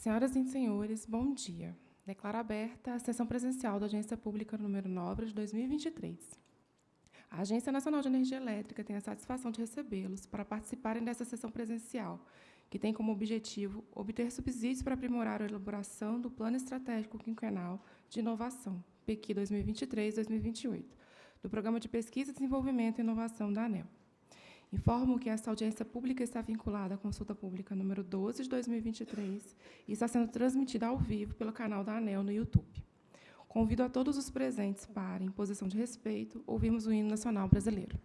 Senhoras e senhores, bom dia. Declaro aberta a sessão presencial da Agência Pública número 9 de 2023. A Agência Nacional de Energia Elétrica tem a satisfação de recebê-los para participarem dessa sessão presencial, que tem como objetivo obter subsídios para aprimorar a elaboração do Plano Estratégico Quinquenal de Inovação, PQ 2023-2028, do Programa de Pesquisa, Desenvolvimento e Inovação da ANEL. Informo que esta audiência pública está vinculada à consulta pública número 12 de 2023 e está sendo transmitida ao vivo pelo canal da ANEL no YouTube. Convido a todos os presentes para, em posição de respeito, ouvirmos o hino nacional brasileiro.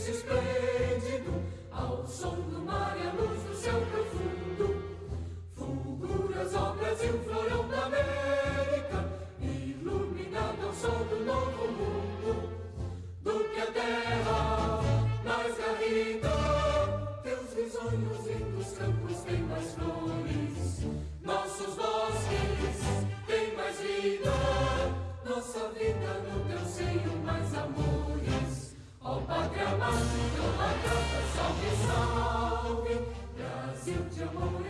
A mesa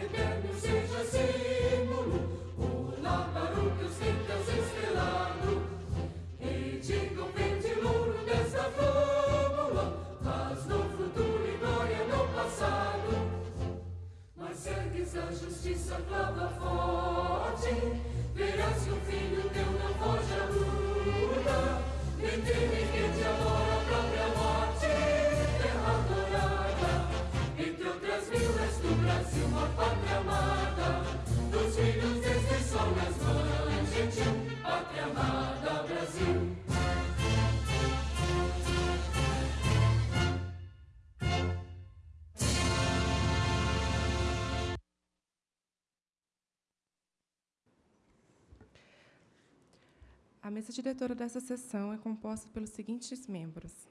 diretora dessa sessão é composta pelos seguintes membros.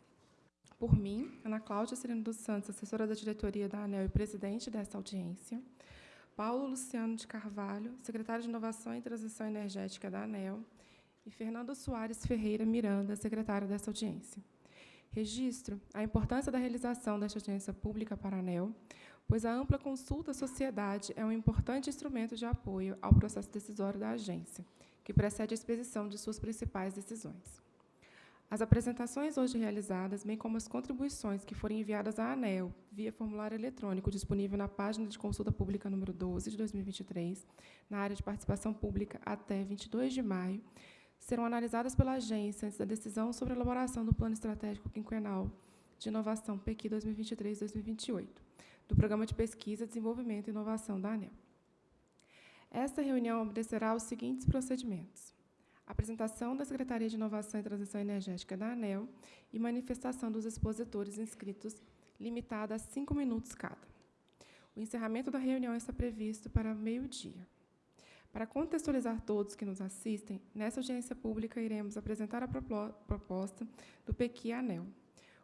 Por mim, Ana Cláudia Sereno dos Santos, assessora da diretoria da ANEL e presidente desta audiência. Paulo Luciano de Carvalho, secretário de Inovação e Transição Energética da ANEL. E Fernando Soares Ferreira Miranda, secretário desta audiência. Registro a importância da realização desta audiência pública para a ANEL, pois a ampla consulta à sociedade é um importante instrumento de apoio ao processo decisório da agência que precede a expedição de suas principais decisões. As apresentações hoje realizadas, bem como as contribuições que forem enviadas à ANEL via formulário eletrônico disponível na página de consulta pública número 12 de 2023, na área de participação pública até 22 de maio, serão analisadas pela agência antes da decisão sobre a elaboração do Plano Estratégico Quinquenal de Inovação PEQI 2023-2028, do Programa de Pesquisa, Desenvolvimento e Inovação da ANEL. Esta reunião obedecerá aos seguintes procedimentos apresentação da Secretaria de Inovação e Transição Energética da ANEL e manifestação dos expositores inscritos, limitada a cinco minutos cada. O encerramento da reunião está previsto para meio-dia. Para contextualizar todos que nos assistem, nessa audiência pública iremos apresentar a proposta do PEQI ANEL.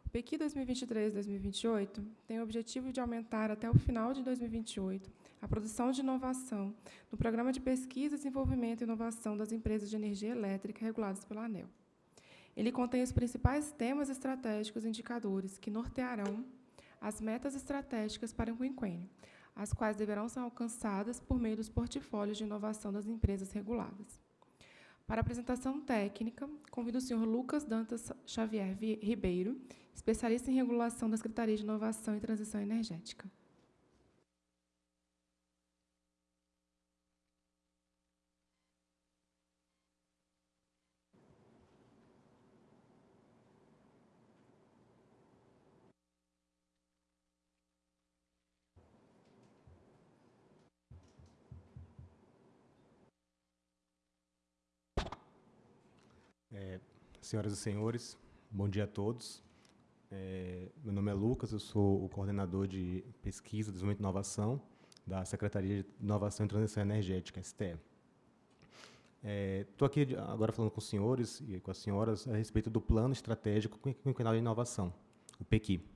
O PEQI 2023-2028 tem o objetivo de aumentar até o final de 2028 a produção de inovação no Programa de Pesquisa, Desenvolvimento e Inovação das Empresas de Energia Elétrica reguladas pela ANEL. Ele contém os principais temas estratégicos e indicadores que nortearão as metas estratégicas para o quinquênio, as quais deverão ser alcançadas por meio dos portfólios de inovação das empresas reguladas. Para a apresentação técnica, convido o senhor Lucas Dantas Xavier Ribeiro, especialista em regulação da Secretaria de Inovação e Transição Energética. É, senhoras e senhores, bom dia a todos. É, meu nome é Lucas, eu sou o coordenador de pesquisa, desenvolvimento e inovação da Secretaria de Inovação e Transição Energética, STE. Estou é, aqui agora falando com os senhores e com as senhoras a respeito do Plano Estratégico Quinquenal de Inovação, o PEQI.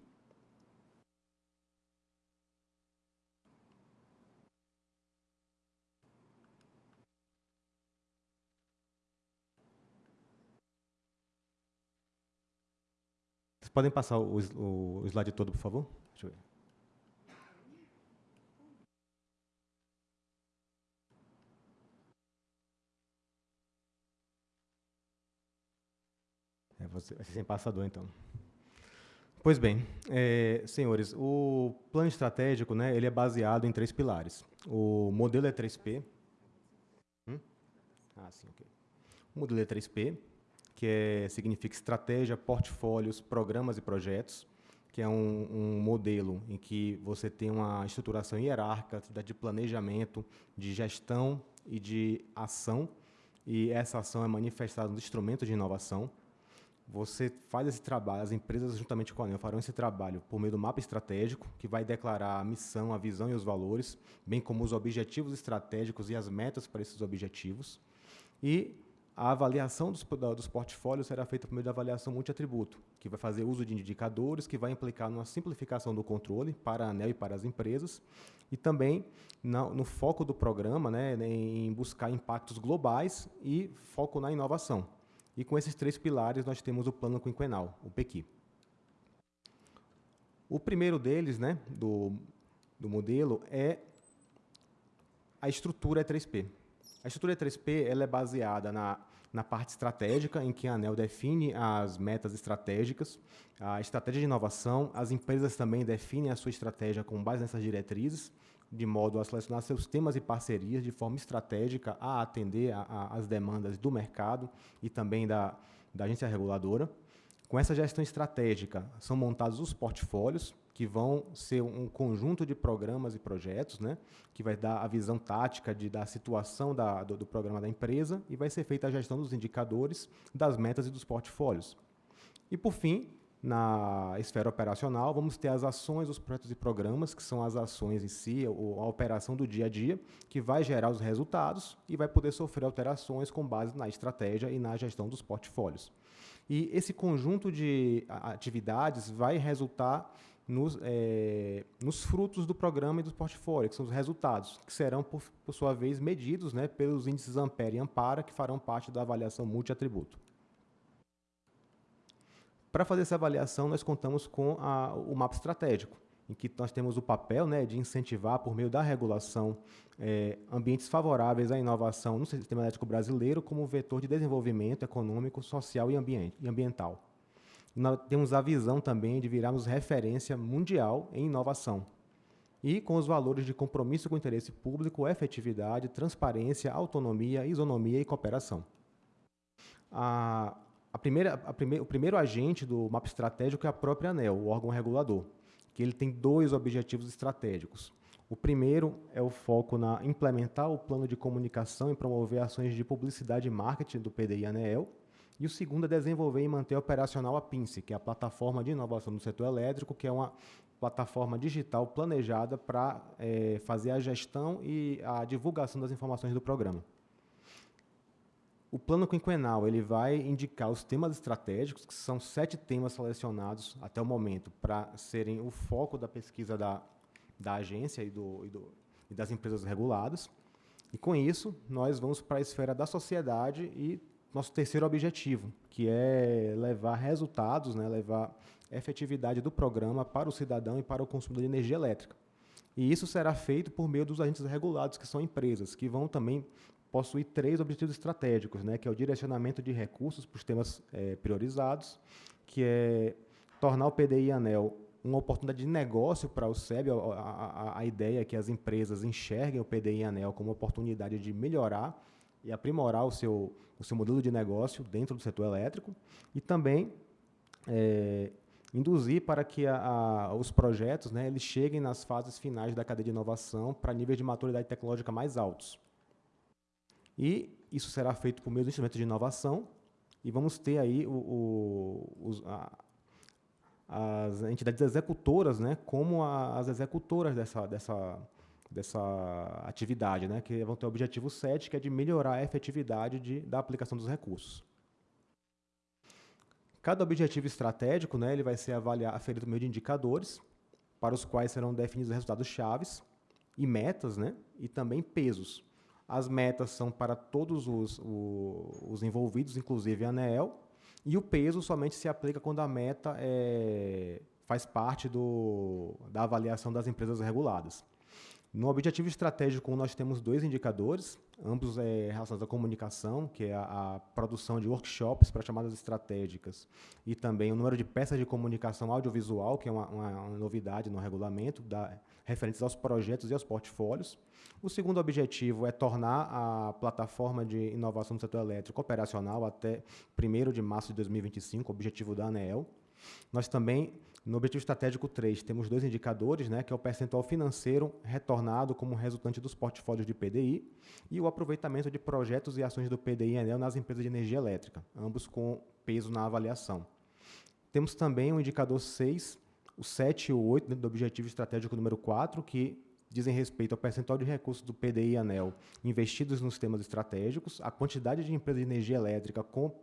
Vocês podem passar o, o, slide todo, por favor? Deixa eu ver. É, você vai ser sem passador, então. Pois bem, é, senhores, o plano estratégico, né, ele é baseado em três pilares. O modelo é 3P. Hum? Ah, sim, ok. O modelo é 3P, que é, significa estratégia, portfólios, programas e projetos, que é um, um, modelo em que você tem uma estruturação hierárquica de planejamento, de gestão e de ação, e essa ação é manifestada nos instrumentos de inovação. Você faz esse trabalho, as empresas juntamente com a ANEL farão esse trabalho por meio do mapa estratégico, que vai declarar a missão, a visão e os valores, bem como os objetivos estratégicos e as metas para esses objetivos. E a avaliação dos, dos portfólios será feita por meio da avaliação multiatributo, que vai fazer uso de indicadores, que vai implicar numa simplificação do controle para a ANEL e para as empresas, e também no, no foco do programa, né, em buscar impactos globais e foco na inovação. E com esses três pilares nós temos o plano quinquenal, o PEQI. O primeiro deles, né, do, do modelo, é a estrutura E3P. A estrutura E3P ela é baseada na na parte estratégica, em que a ANEL define as metas estratégicas, a estratégia de inovação, as empresas também definem a sua estratégia com base nessas diretrizes, de modo a selecionar seus temas e parcerias de forma estratégica a atender às demandas do mercado e também da, da agência reguladora. Com essa gestão estratégica, são montados os portfólios, que vão ser um conjunto de programas e projetos, né, que vai dar a visão tática de, da situação da, do, do programa da empresa e vai ser feita a gestão dos indicadores, das metas e dos portfólios. E, por fim, na esfera operacional, vamos ter as ações, os projetos e programas, que são as ações em si, a operação do dia a dia, que vai gerar os resultados e vai poder sofrer alterações com base na estratégia e na gestão dos portfólios. E esse conjunto de atividades vai resultar nos, é, nos frutos do programa e do portfólio, que são os resultados, que serão, por, por sua vez, medidos né, pelos índices Ampere e Ampara, que farão parte da avaliação multi-atributo. Para fazer essa avaliação, nós contamos com a, o mapa estratégico, em que nós temos o papel né, de incentivar, por meio da regulação, é, ambientes favoráveis à inovação no sistema elétrico brasileiro como vetor de desenvolvimento econômico, social e, ambiente, e ambiental. Temos a visão também de virarmos referência mundial em inovação, e com os valores de compromisso com o interesse público, efetividade, transparência, autonomia, isonomia e cooperação. A, a primeira, a prime, o primeiro agente do mapa estratégico é a própria ANEL, o órgão regulador, que ele tem dois objetivos estratégicos. O primeiro é o foco na implementar o plano de comunicação e promover ações de publicidade e marketing do PDI ANEEL, e o segundo é desenvolver e manter operacional a PINCE, que é a plataforma de inovação do setor elétrico, que é uma plataforma digital planejada para é, fazer a gestão e a divulgação das informações do programa. O plano quinquenal ele vai indicar os temas estratégicos, que são sete temas selecionados até o momento para serem o foco da pesquisa da, da agência e, do, e, do, e das empresas reguladas. E com isso, nós vamos para a esfera da sociedade e nosso terceiro objetivo, que é levar resultados, né, levar efetividade do programa para o cidadão e para o consumidor de energia elétrica. E isso será feito por meio dos agentes regulados, que são empresas, que vão também possuir três objetivos estratégicos, né, que é o direcionamento de recursos para os temas é, priorizados, que é tornar o PDI ANEL uma oportunidade de negócio para o SEB. A, a, a, ideia é que as empresas enxerguem o PDI ANEL como uma oportunidade de melhorar e aprimorar o seu, o seu modelo de negócio dentro do setor elétrico e também é, induzir para que a, a, os projetos né, eles cheguem nas fases finais da cadeia de inovação para níveis de maturidade tecnológica mais altos. E isso será feito por meio do instrumento de inovação e vamos ter aí o, o, os, a, as entidades executoras né, como as executoras dessa, dessa, dessa atividade, né, que vão ter o objetivo 7, que é de melhorar a efetividade de, da aplicação dos recursos. Cada objetivo estratégico né, ele vai ser avaliado, aferido por meio de indicadores, para os quais serão definidos resultados chaves e metas, né, e também pesos. As metas são para todos os, os, os envolvidos, inclusive a ANEEL, e o peso somente se aplica quando a meta é, faz parte do, da avaliação das empresas reguladas. No objetivo estratégico, nós temos dois indicadores, ambos é, relacionados à comunicação, que é a, a produção de workshops para chamadas estratégicas, e também o número de peças de comunicação audiovisual, que é uma, uma, uma novidade no regulamento, da, referentes aos projetos e aos portfólios. O segundo objetivo é tornar a plataforma de inovação do setor elétrico operacional até 1 de março de 2025, objetivo da ANEEL. Nós também no objetivo estratégico 3, temos dois indicadores, né, que é o percentual financeiro retornado como resultante dos portfólios de PDI e o aproveitamento de projetos e ações do PDI Enel nas empresas de energia elétrica, ambos com peso na avaliação. Temos também o indicador 6, o 7 e o 8 dentro do objetivo estratégico número 4, que dizem respeito ao percentual de recursos do PDI ANEL investidos nos temas estratégicos, a quantidade de empresas de energia elétrica com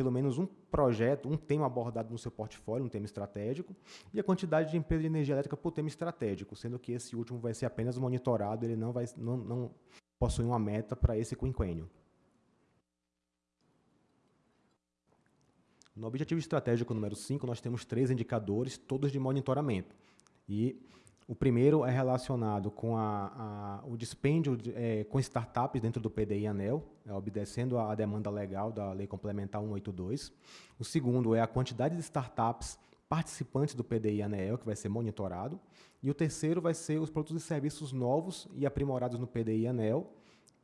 pelo menos um projeto, um tema abordado no seu portfólio, um tema estratégico, e a quantidade de empresas de energia elétrica por tema estratégico, sendo que esse último vai ser apenas monitorado, ele não, vai, não, não possui uma meta para esse quinquênio. No objetivo estratégico número 5, nós temos três indicadores, todos de monitoramento. E o primeiro é relacionado com a, a, o dispêndio é, com startups dentro do PDI ANEL, é, obedecendo à demanda legal da Lei Complementar 182. O segundo é a quantidade de startups participantes do PDI ANEL, que vai ser monitorado. E o terceiro vai ser os produtos e serviços novos e aprimorados no PDI ANEL,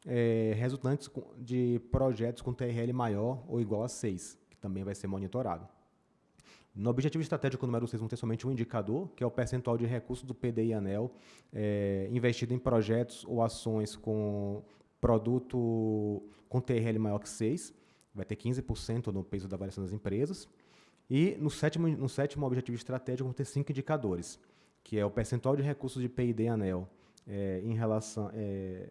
é, resultantes de projetos com TRL maior ou igual a 6, que também vai ser monitorado. No objetivo estratégico número 6, vamos ter somente um indicador, que é o percentual de recursos do PDI ANEL é, investido em projetos ou ações com produto com TRL maior que 6, vai ter 15% no peso da variação das empresas. E no sétimo, no sétimo objetivo estratégico, vamos ter cinco indicadores, que é o percentual de recursos de PID ANEL é, em relação... É,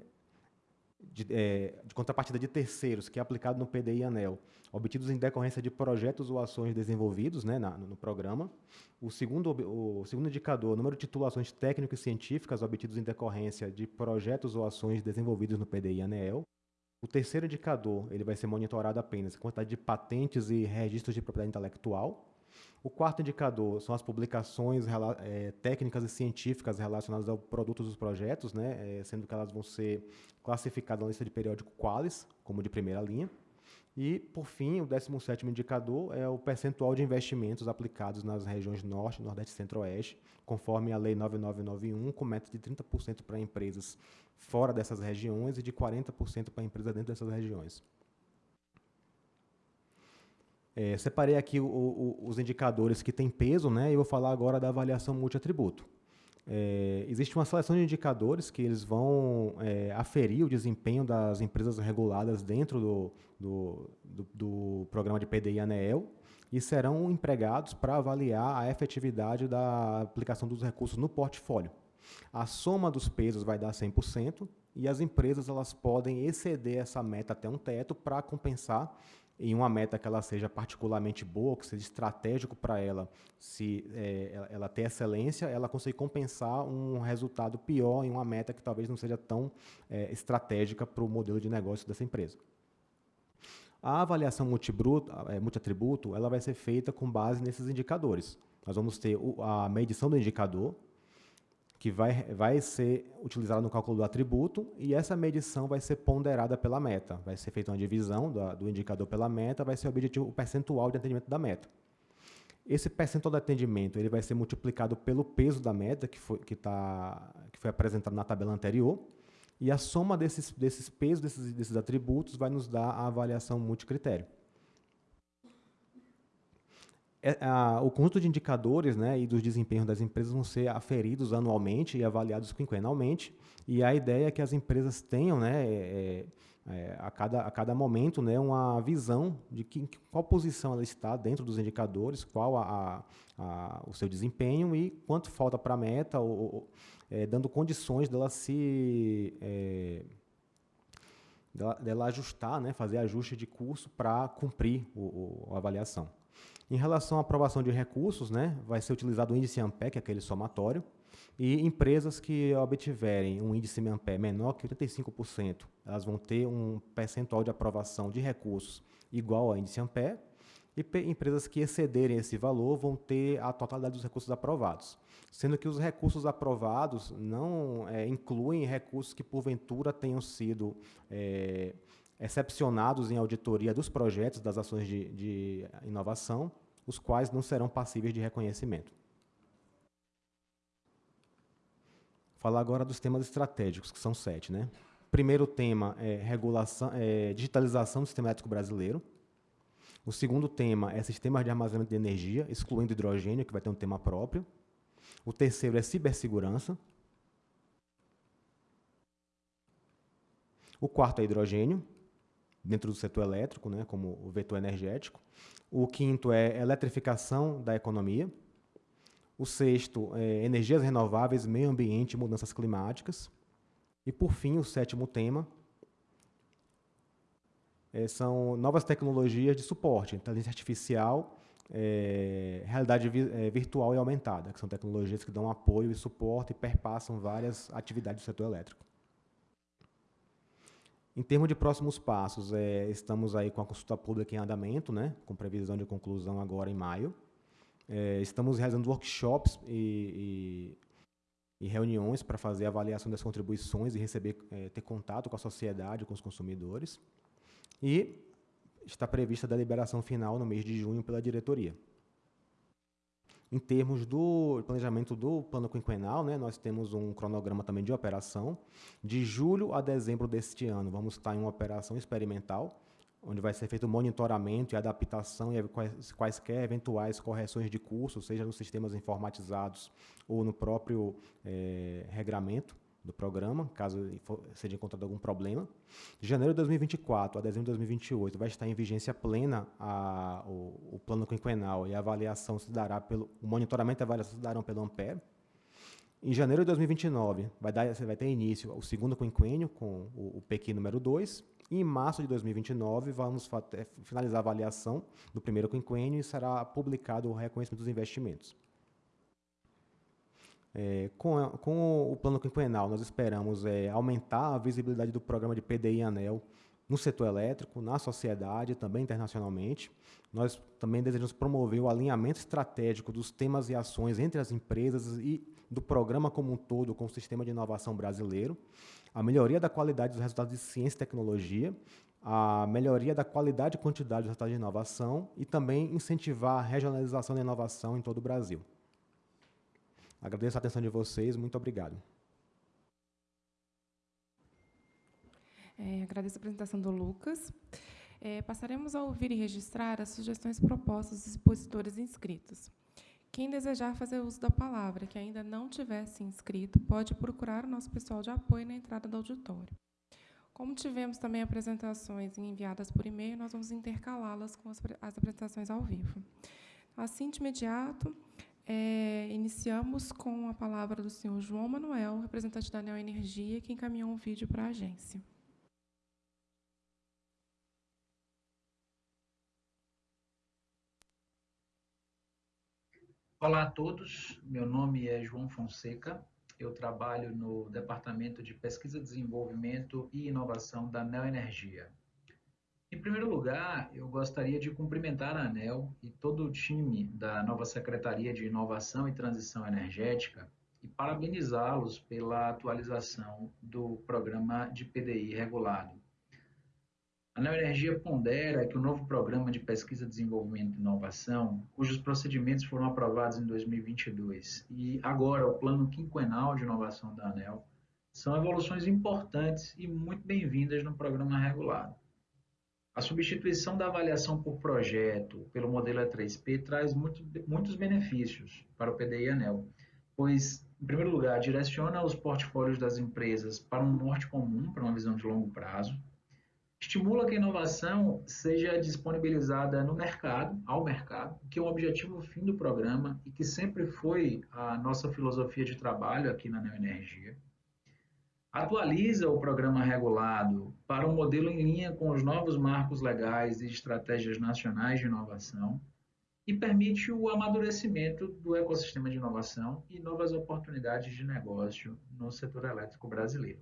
de, é, de, contrapartida de terceiros, que é aplicado no PDI ANEL, obtidos em decorrência de projetos ou ações desenvolvidos né, na, no programa. O segundo, o segundo indicador, número de titulações técnicas e científicas obtidos em decorrência de projetos ou ações desenvolvidos no PDI ANEL. O terceiro indicador, ele vai ser monitorado apenas a quantidade de patentes e registros de propriedade intelectual. O quarto indicador são as publicações é, técnicas e científicas relacionadas ao produto dos projetos, né, é, sendo que elas vão ser classificadas na lista de periódico Qualis, como de primeira linha. E, por fim, o 17º indicador é o percentual de investimentos aplicados nas regiões Norte, Nordeste e Centro-Oeste, conforme a Lei 9991, com meta de 30% para empresas fora dessas regiões e de 40% para empresas dentro dessas regiões. É, separei aqui o, o, os indicadores que têm peso, né, e vou falar agora da avaliação multiatributo. É, existe uma seleção de indicadores que eles vão é, aferir o desempenho das empresas reguladas dentro do, do, do, do programa de PDI ANEEL e serão empregados para avaliar a efetividade da aplicação dos recursos no portfólio. A soma dos pesos vai dar 100% e as empresas elas podem exceder essa meta até um teto para compensar em uma meta que ela seja particularmente boa, que seja estratégico para ela, se é, ela, ela excelência, ela consegue compensar um resultado pior em uma meta que talvez não seja tão é, estratégica para o modelo de negócio dessa empresa. A avaliação multibruto, é, multiatributo ela vai ser feita com base nesses indicadores. Nós vamos ter a medição do indicador, que vai, vai ser utilizada no cálculo do atributo e essa medição vai ser ponderada pela meta. Vai ser feita uma divisão do, do indicador pela meta, vai ser o objetivo, o percentual de atendimento da meta. Esse percentual de atendimento ele vai ser multiplicado pelo peso da meta, que foi, que tá, que foi apresentado na tabela anterior, e a soma desses, desses pesos, desses, desses atributos, vai nos dar a avaliação multicritério. É, a, o conjunto de indicadores né, e dos desempenhos das empresas vão ser aferidos anualmente e avaliados quinquenalmente. E a ideia é que as empresas tenham, né, é, é, a, cada, a cada momento, né, uma visão de que, qual posição ela está dentro dos indicadores, qual a, a, o seu desempenho e quanto falta para a meta, ou, ou é, dando condições dela se é, dela, dela, ajustar, né, fazer ajuste de curso para cumprir a avaliação. Em relação à aprovação de recursos, né, vai ser utilizado o índice AMPE, que é aquele somatório, e empresas que obtiverem um índice AMPE menor que 85%, elas vão ter um percentual de aprovação de recursos igual ao índice AMPE, e empresas que excederem esse valor vão ter a totalidade dos recursos aprovados. Sendo que os recursos aprovados não é, incluem recursos que, porventura, tenham sido é, excepcionados em auditoria dos projetos das ações de, de inovação, os quais não serão passíveis de reconhecimento. Falar agora dos temas estratégicos, que são sete. Né? Primeiro tema é, regulação, é digitalização do sistema elétrico brasileiro. O segundo tema é sistemas de armazenamento de energia, excluindo hidrogênio, que vai ter um tema próprio. O terceiro é cibersegurança. O quarto é hidrogênio dentro do setor elétrico, né, como o vetor energético. O quinto é eletrificação da economia. O sexto é energias renováveis, meio ambiente e mudanças climáticas. E, por fim, o sétimo tema é, são novas tecnologias de suporte, inteligência artificial, é, realidade vi, é, virtual e aumentada, que são tecnologias que dão apoio e suporte e perpassam várias atividades do setor elétrico. Em termos de próximos passos, é, estamos aí com a consulta pública em andamento, né, com previsão de conclusão agora em maio. É, estamos realizando workshops e, e, e reuniões para fazer avaliação das contribuições e receber, é, ter contato com a sociedade, com os consumidores. E está prevista a deliberação final no mês de junho pela diretoria. Em termos do planejamento do plano quinquenal, né, nós temos um cronograma também de operação. De julho a dezembro deste ano, vamos estar em uma operação experimental, onde vai ser feito monitoramento e adaptação e quaisquer eventuais correções de curso, seja nos sistemas informatizados ou no próprio é, regramento do programa, caso seja encontrado algum problema. De janeiro de 2024 a dezembro de 2028 vai estar em vigência plena a, o, o, plano quinquenal e a avaliação se dará pelo o monitoramento e avaliação se darão pelo Ampere. Em janeiro de 2029 vai dar vai ter início o segundo quinquênio com o, o PQ número 2 e em março de 2029 vamos finalizar a avaliação do primeiro quinquênio e será publicado o reconhecimento dos investimentos. É, com, a, com, o plano quinquenal, nós esperamos é, aumentar a visibilidade do programa de PDI ANEL no setor elétrico, na sociedade também internacionalmente. Nós também desejamos promover o alinhamento estratégico dos temas e ações entre as empresas e do programa como um todo com o sistema de inovação brasileiro, a melhoria da qualidade dos resultados de ciência e tecnologia, a melhoria da qualidade e quantidade dos resultados de inovação e também incentivar a regionalização da inovação em todo o Brasil. Agradeço a atenção de vocês, muito obrigado. É, agradeço a apresentação do Lucas. É, passaremos a ouvir e registrar as sugestões propostas dos expositores inscritos. Quem desejar fazer uso da palavra, que ainda não tiver se inscrito, pode procurar o nosso pessoal de apoio na entrada do auditório. Como tivemos também apresentações enviadas por e-mail, nós vamos intercalá-las com as, as, apresentações ao vivo. Assim, de imediato, é, iniciamos com a palavra do senhor João Manuel, representante da Neo Energia, que encaminhou um vídeo para a agência. Olá a todos, meu nome é João Fonseca, eu trabalho no Departamento de Pesquisa, Desenvolvimento e Inovação da Neo Energia. Em primeiro lugar, eu gostaria de cumprimentar a ANEL e todo o time da nova Secretaria de Inovação e Transição Energética e parabenizá-los pela atualização do programa de PDI regulado. A Neoenergia pondera que o novo programa de pesquisa, desenvolvimento e inovação, cujos procedimentos foram aprovados em 2022, e agora o plano quinquenal de inovação da ANEL, são evoluções importantes e muito bem-vindas no programa regulado. A substituição da avaliação por projeto pelo modelo E3P traz muito, muitos benefícios para o PDI ANEL, pois, em primeiro lugar, direciona os portfólios das empresas para um norte comum, para uma visão de longo prazo, estimula que a inovação seja disponibilizada no mercado, ao mercado, que é um objetivo fim do programa e que sempre foi a nossa filosofia de trabalho aqui na Neoenergia. Atualiza o programa regulado para um modelo em linha com os novos marcos legais e estratégias nacionais de inovação e permite o amadurecimento do ecossistema de inovação e novas oportunidades de negócio no setor elétrico brasileiro.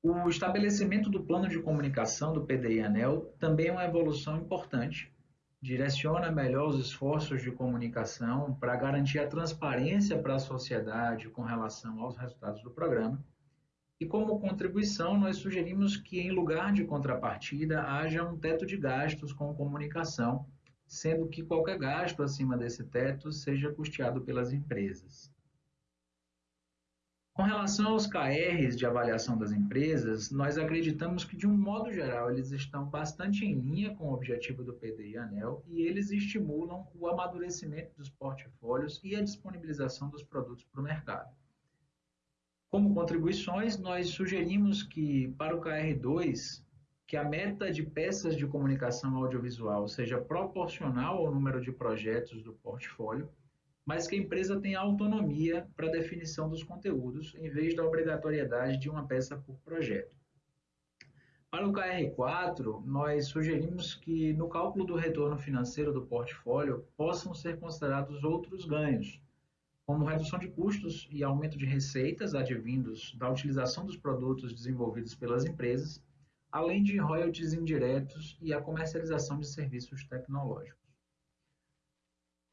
O estabelecimento do plano de comunicação do PDI-ANEL também é uma evolução importante. Direciona melhor os esforços de comunicação para garantir a transparência para a sociedade com relação aos resultados do programa. E como contribuição, nós sugerimos que, em lugar de contrapartida, haja um teto de gastos com comunicação, sendo que qualquer gasto acima desse teto seja custeado pelas empresas. Com relação aos KRs de avaliação das empresas, nós acreditamos que, de um modo geral, eles estão bastante em linha com o objetivo do PDI ANEL e eles estimulam o amadurecimento dos portfólios e a disponibilização dos produtos para o mercado. Como contribuições, nós sugerimos que, para o KR2, que a meta de peças de comunicação audiovisual seja proporcional ao número de projetos do portfólio mas que a empresa tenha autonomia para a definição dos conteúdos, em vez da obrigatoriedade de uma peça por projeto. Para o KR4, nós sugerimos que no cálculo do retorno financeiro do portfólio possam ser considerados outros ganhos, como redução de custos e aumento de receitas advindos da utilização dos produtos desenvolvidos pelas empresas, além de royalties indiretos e a comercialização de serviços tecnológicos.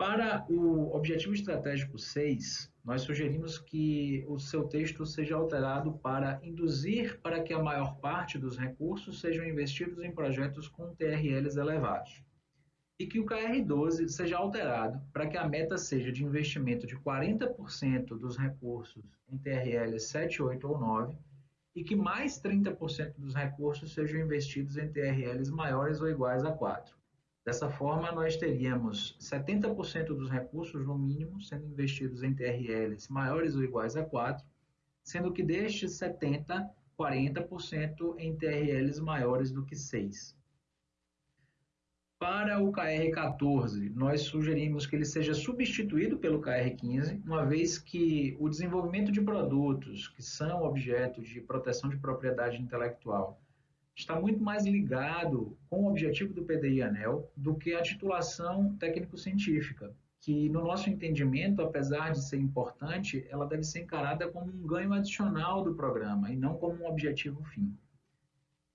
Para o objetivo estratégico 6, nós sugerimos que o seu texto seja alterado para induzir para que a maior parte dos recursos sejam investidos em projetos com TRLs elevados. E que o KR12 seja alterado para que a meta seja de investimento de 40% dos recursos em TRLs 7, 8 ou 9 e que mais 30% dos recursos sejam investidos em TRLs maiores ou iguais a 4. Dessa forma, nós teríamos 70% dos recursos, no mínimo, sendo investidos em TRLs maiores ou iguais a 4, sendo que destes 70%, 40% em TRLs maiores do que 6. Para o KR14, nós sugerimos que ele seja substituído pelo KR15, uma vez que o desenvolvimento de produtos que são objeto de proteção de propriedade intelectual está muito mais ligado com o objetivo do PDI ANEL do que a titulação técnico-científica, que no nosso entendimento, apesar de ser importante, ela deve ser encarada como um ganho adicional do programa e não como um objetivo fim.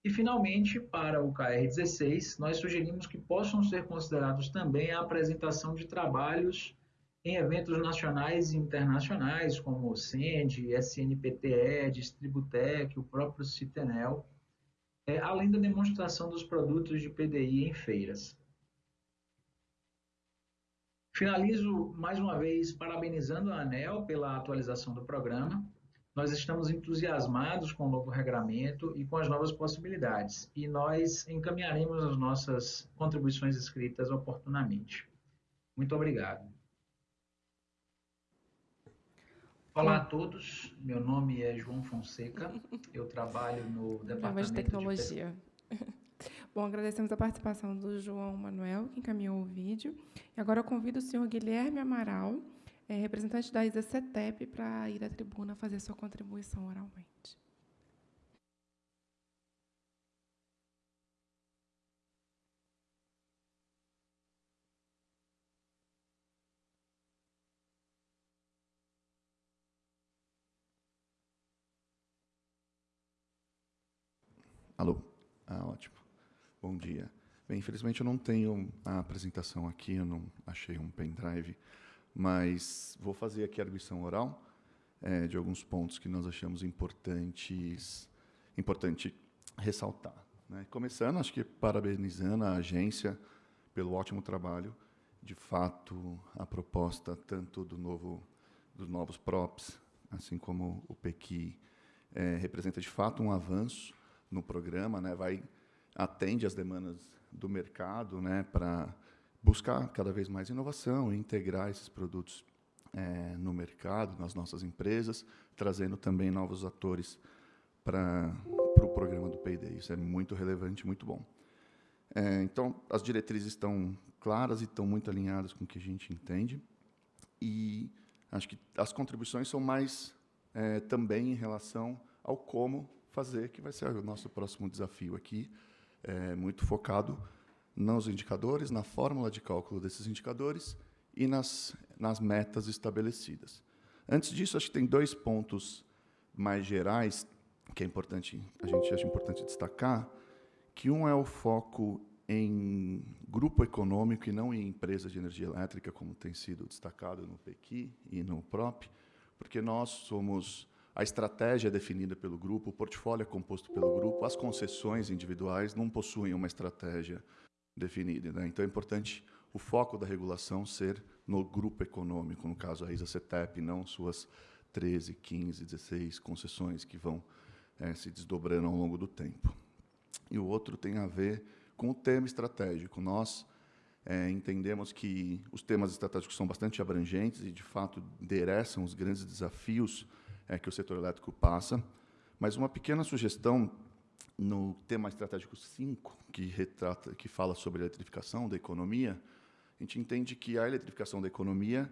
E, finalmente, para o KR16, nós sugerimos que possam ser considerados também a apresentação de trabalhos em eventos nacionais e internacionais, como o CEND, SNPTE, Distributec, o próprio Citenel, é, além da demonstração dos produtos de PDI em feiras. Finalizo mais uma vez parabenizando a ANEL pela atualização do programa. Nós estamos entusiasmados com o novo regramento e com as novas possibilidades, e nós encaminharemos as nossas contribuições escritas oportunamente. Muito obrigado. Olá a todos, meu nome é João Fonseca, eu trabalho no Departamento de Tecnologia. De Bom, agradecemos a participação do João Manuel, que encaminhou o vídeo. E agora eu convido o senhor Guilherme Amaral, é, representante da ISA CETEP, para ir à tribuna fazer sua contribuição oralmente. Alô? Ah, ótimo. Bom dia. Bem, infelizmente eu não tenho a apresentação aqui, eu não achei um pendrive, mas vou fazer aqui a arguição oral é, de alguns pontos que nós achamos importantes, importante ressaltar. Né? Começando, acho que parabenizando a agência pelo ótimo trabalho. De fato, a proposta tanto do novo, dos novos props, assim como o PEQI, é, representa de fato um avanço no programa, né, vai atende às demandas do mercado, né, para buscar cada vez mais inovação e integrar esses produtos é, no mercado, nas nossas empresas, trazendo também novos atores para o pro programa do Payday. Isso é muito relevante, muito bom. É, então, as diretrizes estão claras e estão muito alinhadas com o que a gente entende. E acho que as contribuições são mais é, também em relação ao como fazer, que vai ser o nosso próximo desafio aqui, é, muito focado nos indicadores, na fórmula de cálculo desses indicadores e nas, nas metas estabelecidas. Antes disso, acho que tem dois pontos mais gerais que é importante, a gente acha importante destacar, que um é o foco em grupo econômico e não em empresa de energia elétrica, como tem sido destacado no PEQI e no PROP, porque nós somos a estratégia é definida pelo grupo, o portfólio é composto pelo grupo, as concessões individuais não possuem uma estratégia definida. Né? Então, é importante o foco da regulação ser no grupo econômico, no caso a ISA-CETEP, não suas 13, 15, 16 concessões que vão é, se desdobrando ao longo do tempo. E o outro tem a ver com o tema estratégico. Nós é, entendemos que os temas estratégicos são bastante abrangentes e, de fato, endereçam os grandes desafios é, que o setor elétrico passa. Mas uma pequena sugestão no tema estratégico 5, que retrata, que fala sobre a eletrificação da economia, a gente entende que a eletrificação da economia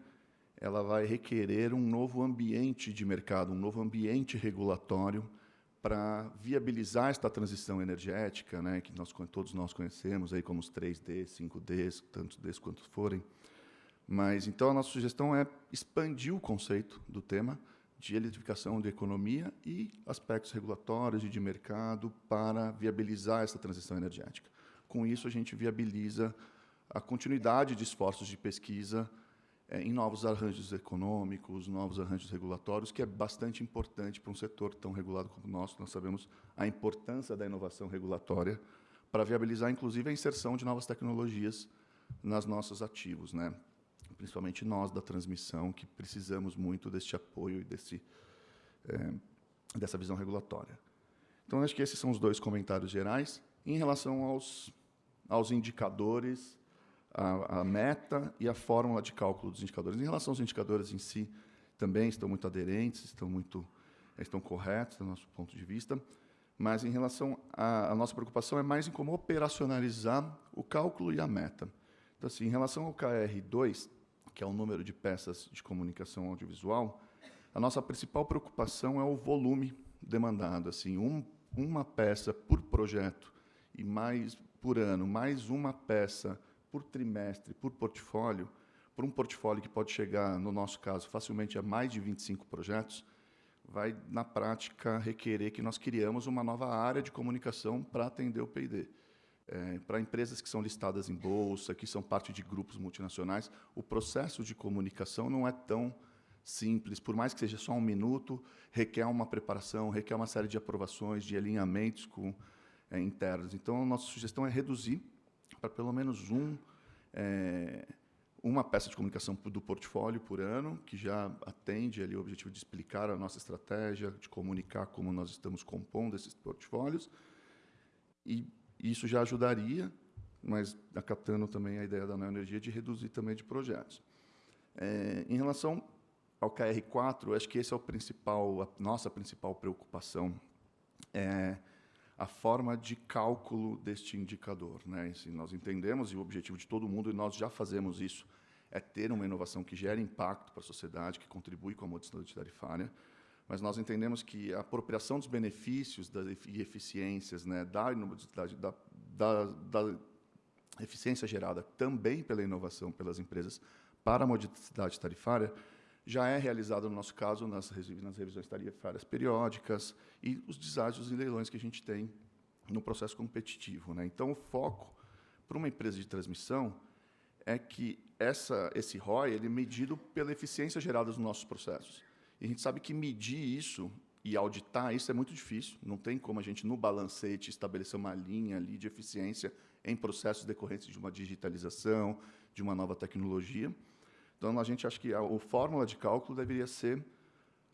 ela vai requerer um novo ambiente de mercado, um novo ambiente regulatório para viabilizar esta transição energética, né, que nós todos nós conhecemos aí como os 3D, 5D, tantos Ds quantos forem. Mas então a nossa sugestão é expandir o conceito do tema de eletrificação da economia e aspectos regulatórios e de mercado para viabilizar essa transição energética. Com isso, a gente viabiliza a continuidade de esforços de pesquisa é, em novos arranjos econômicos, novos arranjos regulatórios, que é bastante importante para um setor tão regulado como o nosso. Nós sabemos a importância da inovação regulatória para viabilizar, inclusive, a inserção de novas tecnologias nas nossos ativos. Né? Principalmente nós da transmissão, que precisamos muito deste apoio e desse, é, dessa visão regulatória. Então, acho que esses são os dois comentários gerais. Em relação aos, aos indicadores, a, a meta e a fórmula de cálculo dos indicadores. Em relação aos indicadores em si, também estão muito aderentes, estão muito estão corretos do nosso ponto de vista, mas em relação à nossa preocupação é mais em como operacionalizar o cálculo e a meta. Então, assim, em relação ao KR2, que é o número de peças de comunicação audiovisual, a nossa principal preocupação é o volume demandado. Assim, um, uma peça por projeto e mais por ano, mais uma peça por trimestre, por portfólio, por um portfólio que pode chegar, no nosso caso, facilmente a mais de 25 projetos, vai, na prática, requerer que nós criamos uma nova área de comunicação para atender o P&D. É, para empresas que são listadas em bolsa, que são parte de grupos multinacionais, o processo de comunicação não é tão simples, por mais que seja só um minuto, requer uma preparação, requer uma série de aprovações, de alinhamentos com é, internos. Então, a nossa sugestão é reduzir para pelo menos um, é, uma peça de comunicação do portfólio por ano, que já atende ali o objetivo de explicar a nossa estratégia, de comunicar como nós estamos compondo esses portfólios. E isso já ajudaria, mas acatando também a ideia da Neoenergia de reduzir também de projetos. É, em relação ao KR4, acho que esse é o principal, a nossa principal preocupação, é a forma de cálculo deste indicador. Né? Assim, nós entendemos, e o objetivo de todo mundo, e nós já fazemos isso, é ter uma inovação que gere impacto para a sociedade, que contribui com a modicidade tarifária, mas nós entendemos que a apropriação dos benefícios das, e eficiências né, da, da, da, da eficiência gerada também pela inovação pelas empresas para a modicidade tarifária já é realizado, no nosso caso, nas, nas revisões tarifárias periódicas e os deságios e leilões que a gente tem no processo competitivo. Né? Então, o foco para uma empresa de transmissão é que essa, esse ROI ele é medido pela eficiência gerada nos nossos processos. E a gente sabe que medir isso e auditar isso é muito difícil. Não tem como a gente, no balancete, estabelecer uma linha ali de eficiência em processos decorrentes de uma digitalização, de uma nova tecnologia. Então, a gente acha que a, a fórmula de cálculo deveria ser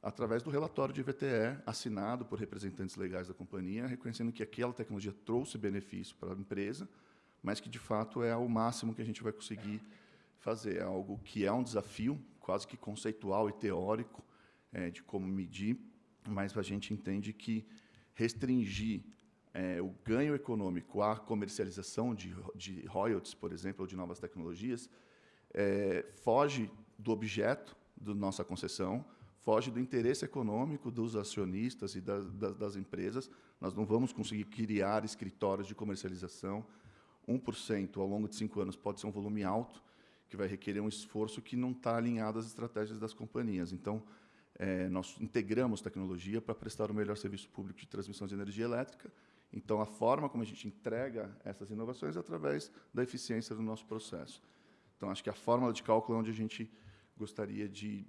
através do relatório de VTE, assinado por representantes legais da companhia, reconhecendo que aquela tecnologia trouxe benefício para a empresa, mas que, de fato, é o máximo que a gente vai conseguir fazer. É algo que é um desafio, quase que conceitual e teórico, é, de como medir, mas a gente entende que restringir é, o ganho econômico à comercialização de, de royalties, por exemplo, ou de novas tecnologias, é, foge do objeto da nossa concessão, foge do interesse econômico dos acionistas e das, das, empresas. Nós não vamos conseguir criar escritórios de comercialização. 1% ao longo de cinco anos pode ser um volume alto, que vai requerer um esforço que não está alinhado às estratégias das companhias. Então, é, nós integramos tecnologia para prestar o melhor serviço público de transmissão de energia elétrica. Então, a forma como a gente entrega essas inovações é através da eficiência do nosso processo. Então, acho que a fórmula de cálculo é onde a gente gostaria de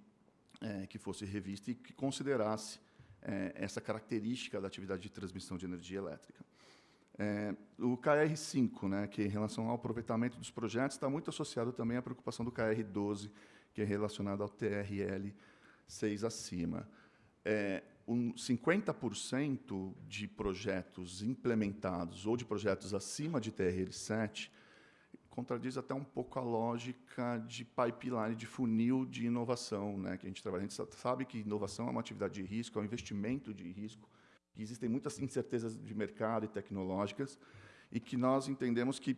é, que fosse revista e que considerasse é, essa característica da atividade de transmissão de energia elétrica. É, o KR5, né, que em relação ao aproveitamento dos projetos, está muito associado também à preocupação do KR12, que é relacionado ao TRL 6 acima. É, um 50% de projetos implementados ou de projetos acima de TRL 7 contradiz até um pouco a lógica de pipeline, de funil de inovação, né, que a gente trabalha. A gente sabe que inovação é uma atividade de risco, é um investimento de risco, que existem muitas incertezas de mercado e tecnológicas, e que nós entendemos que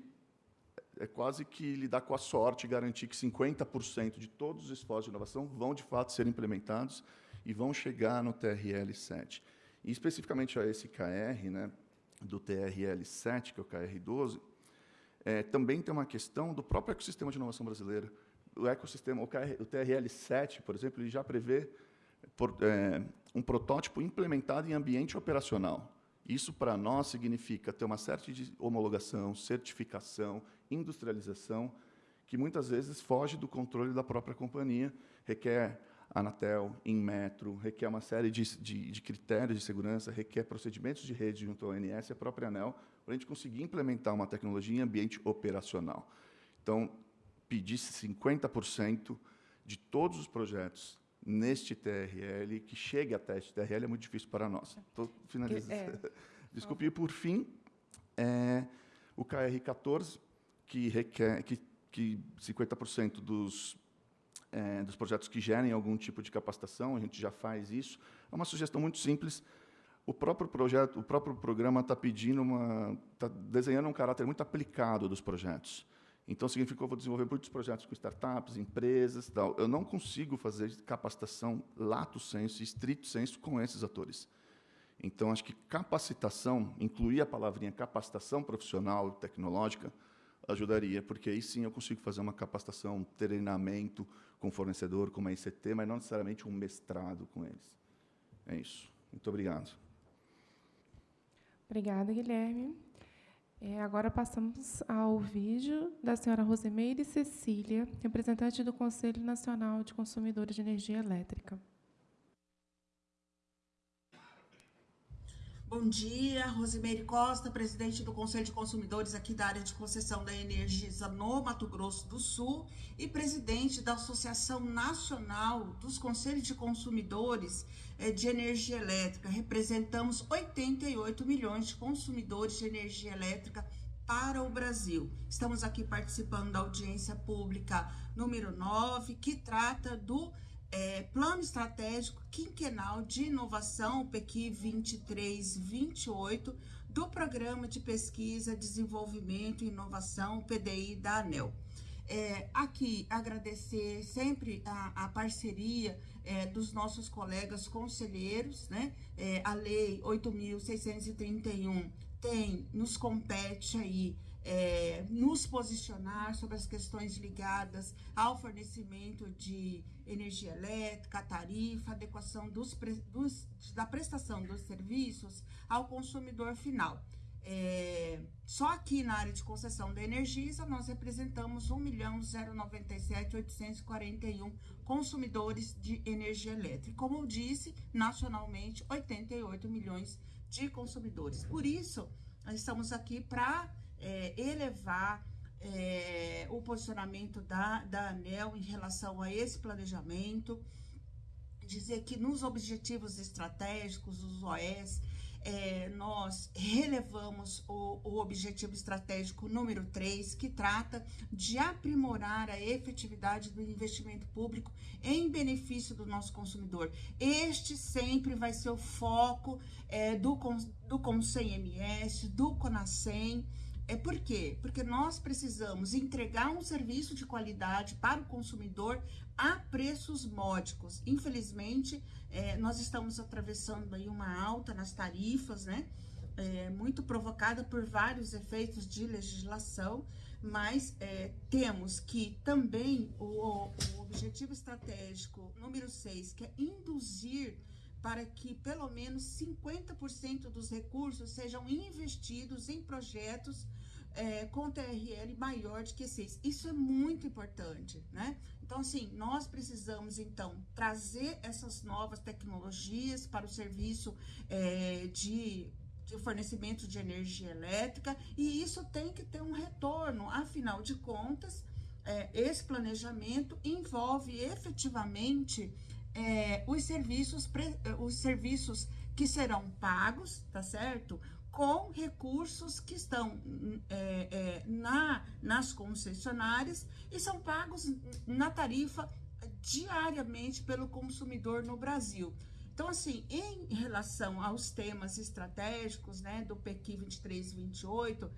é quase que lidar com a sorte, garantir que 50% de todos os esforços de inovação vão, de fato, ser implementados e vão chegar no TRL 7. E, especificamente, a esse KR, né, do TRL 7, que é o KR 12, é, também tem uma questão do próprio ecossistema de inovação brasileira. O ecossistema, o, KR, o TRL7, por exemplo, ele já prevê por, é, um protótipo implementado em ambiente operacional. Isso, para nós, significa ter uma certa de homologação, certificação, industrialização, que muitas vezes foge do controle da própria companhia, requer Anatel, Inmetro, requer uma série de, de, de, critérios de segurança, requer procedimentos de rede junto ao ONS e a própria ANEL, para a gente conseguir implementar uma tecnologia em ambiente operacional. Então, pedir 50% de todos os projetos neste TRL, que chegue até este TRL, é muito difícil para nós. Estou finalizando. É. Desculpe. E, por fim, é, o KR14, que requer que, que 50% dos, é, dos projetos que gerem algum tipo de capacitação, a gente já faz isso. É uma sugestão muito simples, o próprio projeto, o próprio programa está pedindo uma, está desenhando um caráter muito aplicado dos projetos. Então significa que eu vou desenvolver muitos projetos com startups, empresas, tal. Eu não consigo fazer capacitação lato senso, estrito senso com esses atores. Então acho que capacitação, incluir a palavrinha capacitação profissional tecnológica, ajudaria, porque aí sim eu consigo fazer uma capacitação, um treinamento com fornecedor, com uma ICT, mas não necessariamente um mestrado com eles. É isso. Muito obrigado. Obrigada, Guilherme. É, agora passamos ao vídeo da senhora Rosemeire Cecília, representante do Conselho Nacional de Consumidores de Energia Elétrica. Bom dia, Rosimeire Costa, presidente do Conselho de Consumidores aqui da área de concessão da Energisa no Mato Grosso do Sul e presidente da Associação Nacional dos Conselhos de Consumidores eh, de Energia Elétrica. Representamos 88 milhões de consumidores de energia elétrica para o Brasil. Estamos aqui participando da audiência pública número 9, que trata do é, Plano Estratégico Quinquenal de Inovação, PEQI 2328, do Programa de Pesquisa, Desenvolvimento e Inovação, PDI da ANEL. É, aqui agradecer sempre a, a parceria é, dos nossos colegas conselheiros, né? É, a Lei 8.631 tem, nos compete aí é, nos posicionar sobre as questões ligadas ao fornecimento de energia elétrica, tarifa, adequação dos, dos, da prestação dos serviços ao consumidor final. É, só aqui na área de concessão da Energisa, nós representamos 1.097.841 consumidores de energia elétrica. Como eu disse, nacionalmente, 88 milhões de consumidores. Por isso, estamos aqui para é, elevar é, o posicionamento da, da ANEL em relação a esse planejamento, dizer que nos objetivos estratégicos, os OS, é, nós relevamos o, o, objetivo estratégico número 3, que trata de aprimorar a efetividade do investimento público em benefício do nosso consumidor. Este sempre vai ser o foco é, do, do CONSEM-MS, do CONASEM, é por quê? Porque nós precisamos entregar um serviço de qualidade para o consumidor a preços módicos. Infelizmente, é, nós estamos atravessando aí uma alta nas tarifas, né? É, muito provocada por vários efeitos de legislação, mas é, temos que também o, o objetivo estratégico número 6, que é induzir para que pelo menos 50% dos recursos sejam investidos em projetos é, com TRL maior de que 6. Isso é muito importante, né? Então, assim, nós precisamos, então, trazer essas novas tecnologias para o serviço é, de, de fornecimento de energia elétrica e isso tem que ter um retorno, afinal de contas, é, esse planejamento envolve efetivamente é, os serviços, os serviços que serão pagos, tá certo? Com recursos que estão é, é, na, nas concessionárias e são pagos na tarifa diariamente pelo consumidor no Brasil. Então, assim, em relação aos temas estratégicos, né, do PQ 2328,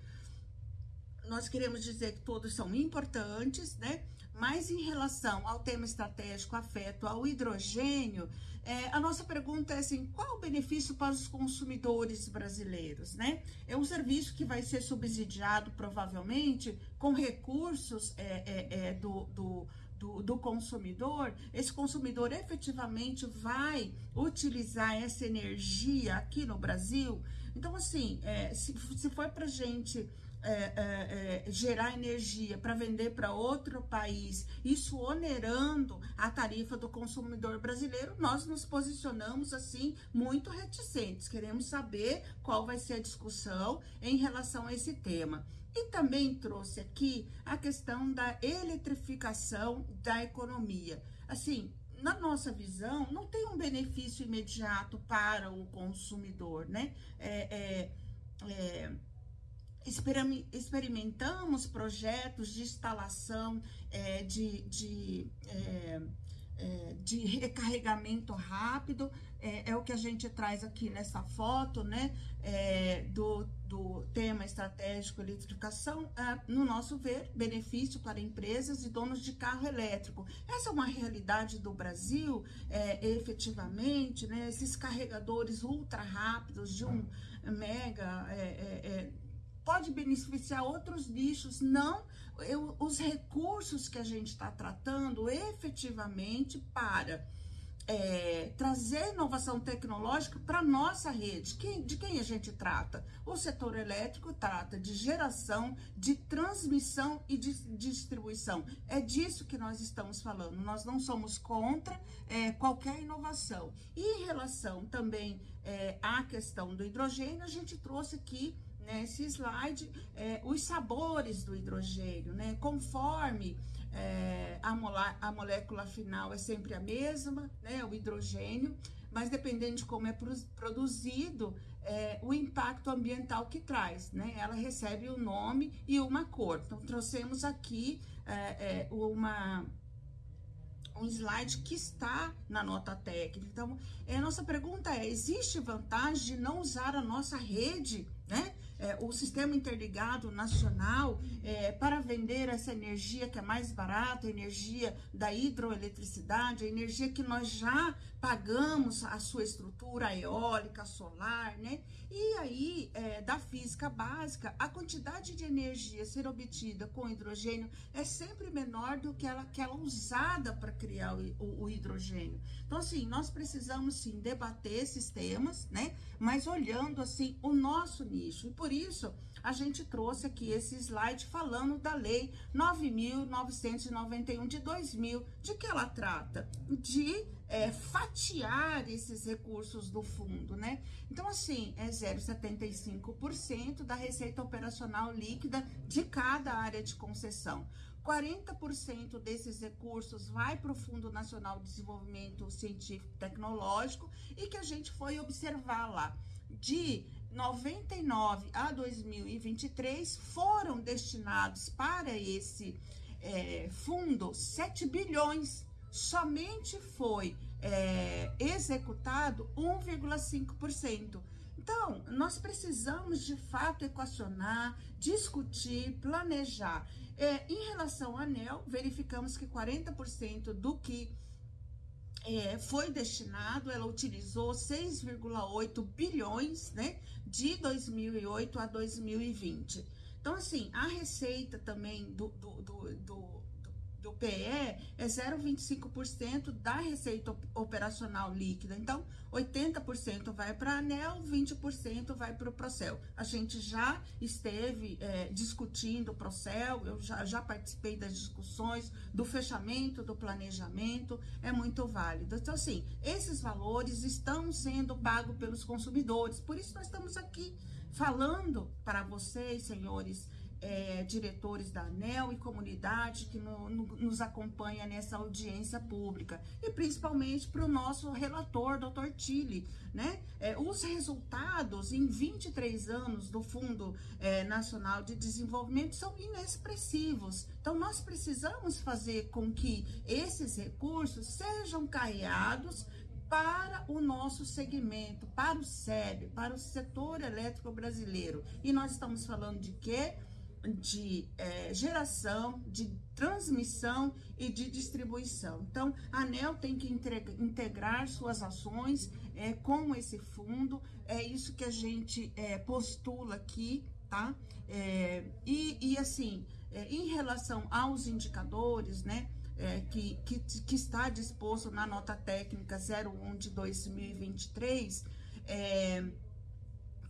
nós queremos dizer que todos são importantes, né? Mas em relação ao tema estratégico afeto ao hidrogênio, é, a nossa pergunta é assim: qual o benefício para os consumidores brasileiros? Né? É um serviço que vai ser subsidiado provavelmente com recursos é, é, é do, do do, do, consumidor, esse consumidor efetivamente vai utilizar essa energia aqui no Brasil. Então, assim, é, se, se for para gente é, é, é, gerar energia para vender para outro país, isso onerando a tarifa do consumidor brasileiro, nós nos posicionamos assim muito reticentes. Queremos saber qual vai ser a discussão em relação a esse tema. E também trouxe aqui a questão da eletrificação da economia. Assim, na nossa visão, não tem um benefício imediato para o consumidor, né? É, é, é, experimentamos projetos de instalação é, de, de, é, é, de recarregamento rápido, é, é, o que a gente traz aqui nessa foto, né, é, do, do tema estratégico eletrificação, é, no nosso ver, benefício para empresas e donos de carro elétrico. Essa é uma realidade do Brasil, efetivamente, né, esses carregadores ultra rápidos de um mega pode beneficiar outros nichos, não eu, os recursos que a gente está tratando efetivamente para é, trazer inovação tecnológica para nossa rede. Quem, de quem a gente trata? O setor elétrico trata de geração, de transmissão e de distribuição. É disso que nós estamos falando. Nós não somos contra é, qualquer inovação. E em relação também é, à questão do hidrogênio, a gente trouxe aqui nesse slide é, os sabores do hidrogênio, né? Conforme é, a, a, molécula final é sempre a mesma, né, o hidrogênio, mas dependendo de como é produzido, é, o impacto ambiental que traz, né? Ela recebe o um nome e uma cor. Então, trouxemos aqui é, é, uma um slide que está na nota técnica. Então, é, a nossa pergunta é: existe vantagem de não usar a nossa rede, né? É, o sistema interligado nacional é, para vender essa energia que é mais barata, energia da hidroeletricidade, a energia que nós já pagamos a sua estrutura eólica, solar, né? E aí, é, da física básica, a quantidade de energia ser obtida com hidrogênio é sempre menor do que ela, aquela usada para criar o, o, o, hidrogênio. Então, assim, nós precisamos sim debater esses temas, né? Mas olhando assim o nosso nicho. E por isso a gente trouxe aqui esse slide falando da lei 9.991 de 2000. De que ela trata? De é, fatiar esses recursos do fundo, né? Então, assim, é 0,75% da receita operacional líquida de cada área de concessão. 40% desses recursos vai para o Fundo Nacional de Desenvolvimento Científico e Tecnológico e que a gente foi observar lá. De 99 a 2023 foram destinados para esse é, fundo 7 bilhões somente foi é, executado 1,5%. Então, nós precisamos de fato equacionar, discutir, planejar. É, em relação ao ANEL, verificamos que 40% do que é, foi destinado, ela utilizou 6,8 bilhões né, de 2008 a 2020. Então, assim, a receita também do, do, do, do do PE é 0,25% da receita operacional líquida. Então, 80% vai para a ANEL, 20% vai para o Procel. A gente já esteve é, discutindo o Procel, eu já, já participei das discussões do fechamento do planejamento, é muito válido. Então, assim, esses valores estão sendo pagos pelos consumidores, por isso nós estamos aqui falando para vocês, senhores, é, diretores da ANEL e comunidade que no, no, nos acompanha nessa audiência pública e principalmente para o nosso relator, doutor Tille, né? É, os resultados em 23 anos do Fundo é, Nacional de Desenvolvimento são inexpressivos. Então, nós precisamos fazer com que esses recursos sejam carreados para o nosso segmento, para o SEB, para o setor elétrico brasileiro. E nós estamos falando de quê? De é, geração, de transmissão e de distribuição. Então, a ANEL tem que integrar suas ações é, com esse fundo, é isso que a gente é, postula aqui, tá? É, e, e, assim, é, em relação aos indicadores, né? É, que, que, que, está disposto na nota técnica 01 de 2023, é,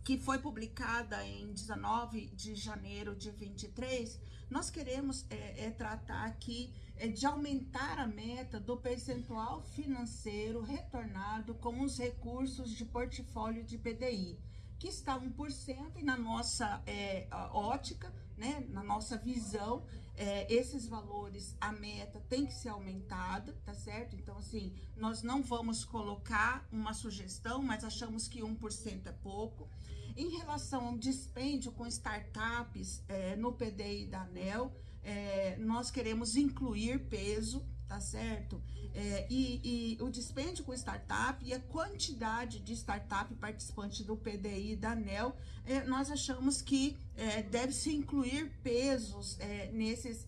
que foi publicada em 19 de janeiro de 23, nós queremos é, é tratar aqui é, de aumentar a meta do percentual financeiro retornado com os recursos de portfólio de PDI, que está 1% e na nossa é, ótica, né, na nossa visão, é, esses valores, a meta tem que ser aumentada, tá certo? Então, assim, nós não vamos colocar uma sugestão, mas achamos que 1% é pouco. Em relação ao dispêndio com startups é, no PDI da ANEL, é, nós queremos incluir peso, tá certo? É, e, e, o dispêndio com startup e a quantidade de startup participante do PDI da ANEL, é, nós achamos que é, deve-se incluir pesos é, nesses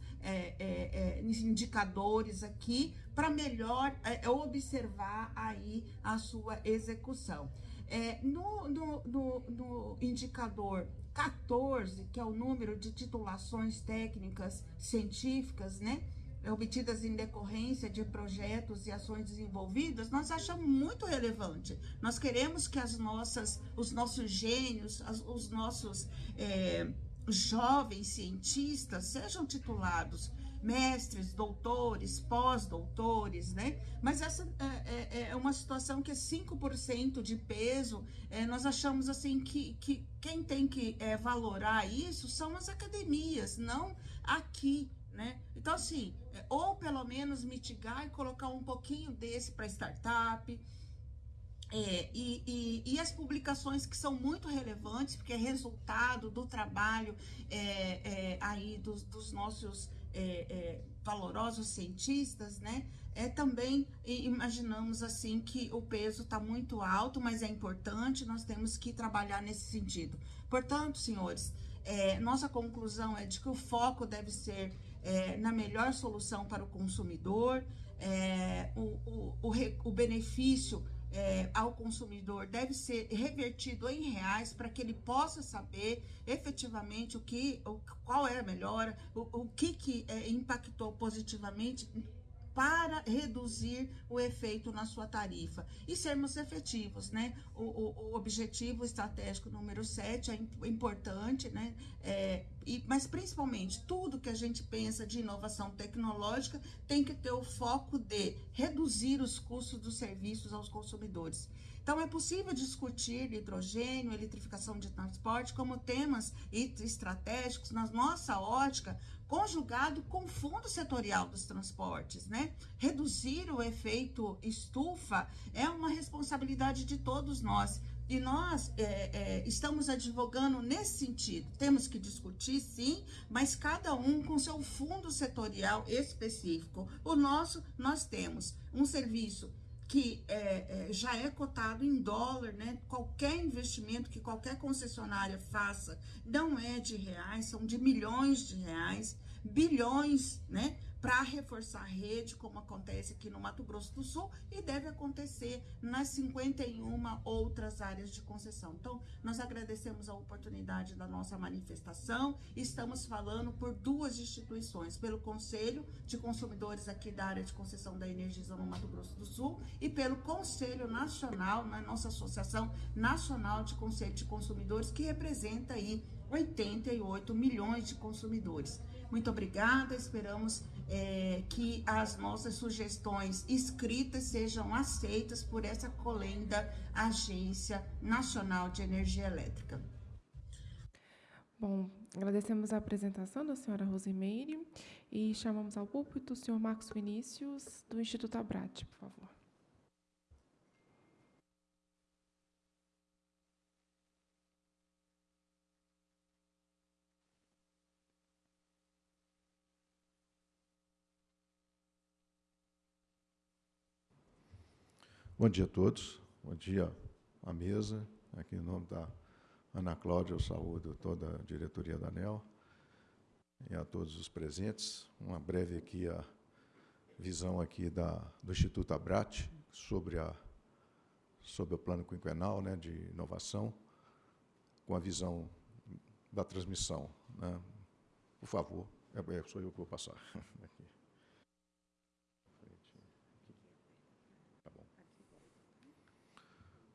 indicadores aqui para melhor observar aí a sua execução. É, no, no, no, no indicador 14, que é o número de titulações técnicas científicas, né? obtidas em decorrência de projetos e ações desenvolvidas, nós achamos muito relevante. Nós queremos que as nossas, os nossos gênios, as, os nossos é, jovens cientistas sejam titulados mestres, doutores, pós-doutores, né? Mas essa é, é, é, uma situação que é 5% de peso. É, nós achamos assim que, que quem tem que é, valorar isso são as academias, não aqui, né? Então, assim, é, ou pelo menos mitigar e colocar um pouquinho desse para startup. É, e, e, e, as publicações que são muito relevantes, porque é resultado do trabalho é, é, aí dos, dos nossos é, é, valorosos cientistas, né? É também imaginamos assim que o peso está muito alto, mas é importante, nós temos que trabalhar nesse sentido. Portanto, senhores, é, nossa conclusão é de que o foco deve ser é, na melhor solução para o consumidor, é, o, o, o, o benefício é, ao consumidor deve ser revertido em reais para que ele possa saber efetivamente o que, o, qual é a melhora, o, o que, que é, impactou positivamente para reduzir o efeito na sua tarifa e sermos efetivos, né? O, o, o objetivo estratégico número 7 é importante, né? É, e, mas principalmente tudo que a gente pensa de inovação tecnológica tem que ter o foco de reduzir os custos dos serviços aos consumidores. Então, é possível discutir hidrogênio, eletrificação de transporte como temas estratégicos na nossa ótica conjugado com o fundo setorial dos transportes, né? Reduzir o efeito estufa é uma responsabilidade de todos nós. E nós é, é, estamos advogando nesse sentido. Temos que discutir, sim, mas cada um com seu fundo setorial específico. O nosso, nós temos um serviço que é, é, já é cotado em dólar, né? Qualquer investimento que qualquer concessionária faça não é de reais, são de milhões de reais, bilhões, né? Para reforçar a rede, como acontece aqui no Mato Grosso do Sul e deve acontecer nas 51 outras áreas de concessão. Então, nós agradecemos a oportunidade da nossa manifestação. Estamos falando por duas instituições, pelo Conselho de Consumidores aqui da área de concessão da Energisa no Mato Grosso do Sul e pelo Conselho Nacional, na nossa Associação Nacional de Conselho de Consumidores, que representa aí 88 milhões de consumidores. Muito obrigada, esperamos é, que as nossas sugestões escritas sejam aceitas por essa colenda Agência Nacional de Energia Elétrica. Bom, agradecemos a apresentação da senhora Rosimeire e chamamos ao púlpito o senhor Marcos Vinícius, do Instituto Abrat, por favor. Bom dia a todos, bom dia à mesa. Aqui em nome da Ana Cláudia, eu saúdo toda a diretoria da ANEL e a todos os presentes. Uma breve aqui a visão aqui da, do Instituto Abrat sobre, a, sobre o plano quinquenal né, de inovação, com a visão da transmissão. Né? Por favor, é, é, sou eu que vou passar.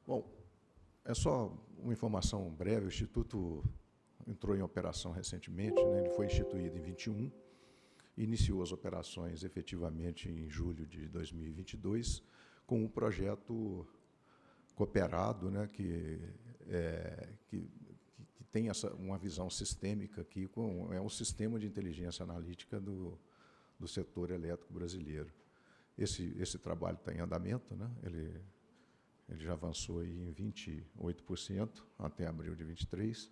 Bom, é só uma informação breve. O Instituto entrou em operação recentemente, né? ele foi instituído em 21, iniciou as operações efetivamente em julho de 2022, com um projeto cooperado, né? que, é, que, que tem essa, uma visão sistêmica aqui, com, é um sistema de inteligência analítica do, do setor elétrico brasileiro. Esse, esse trabalho está em andamento, né? ele ele já avançou em 28% até abril de 23.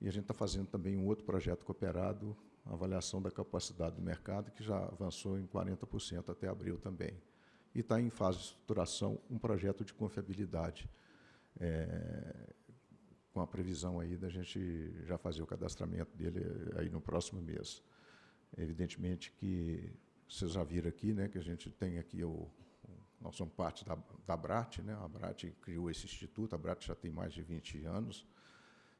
E a gente está fazendo também um outro projeto cooperado, avaliação da capacidade do mercado, que já avançou em 40% até abril também. E está em fase de estruturação um projeto de confiabilidade, é, com a previsão aí da gente já fazer o cadastramento dele aí no próximo mês. Evidentemente que vocês já viram aqui, né, que a gente tem aqui o, nós somos parte da, da BRAT, né? a BRAT criou esse instituto, a BRAT já tem mais de 20 anos,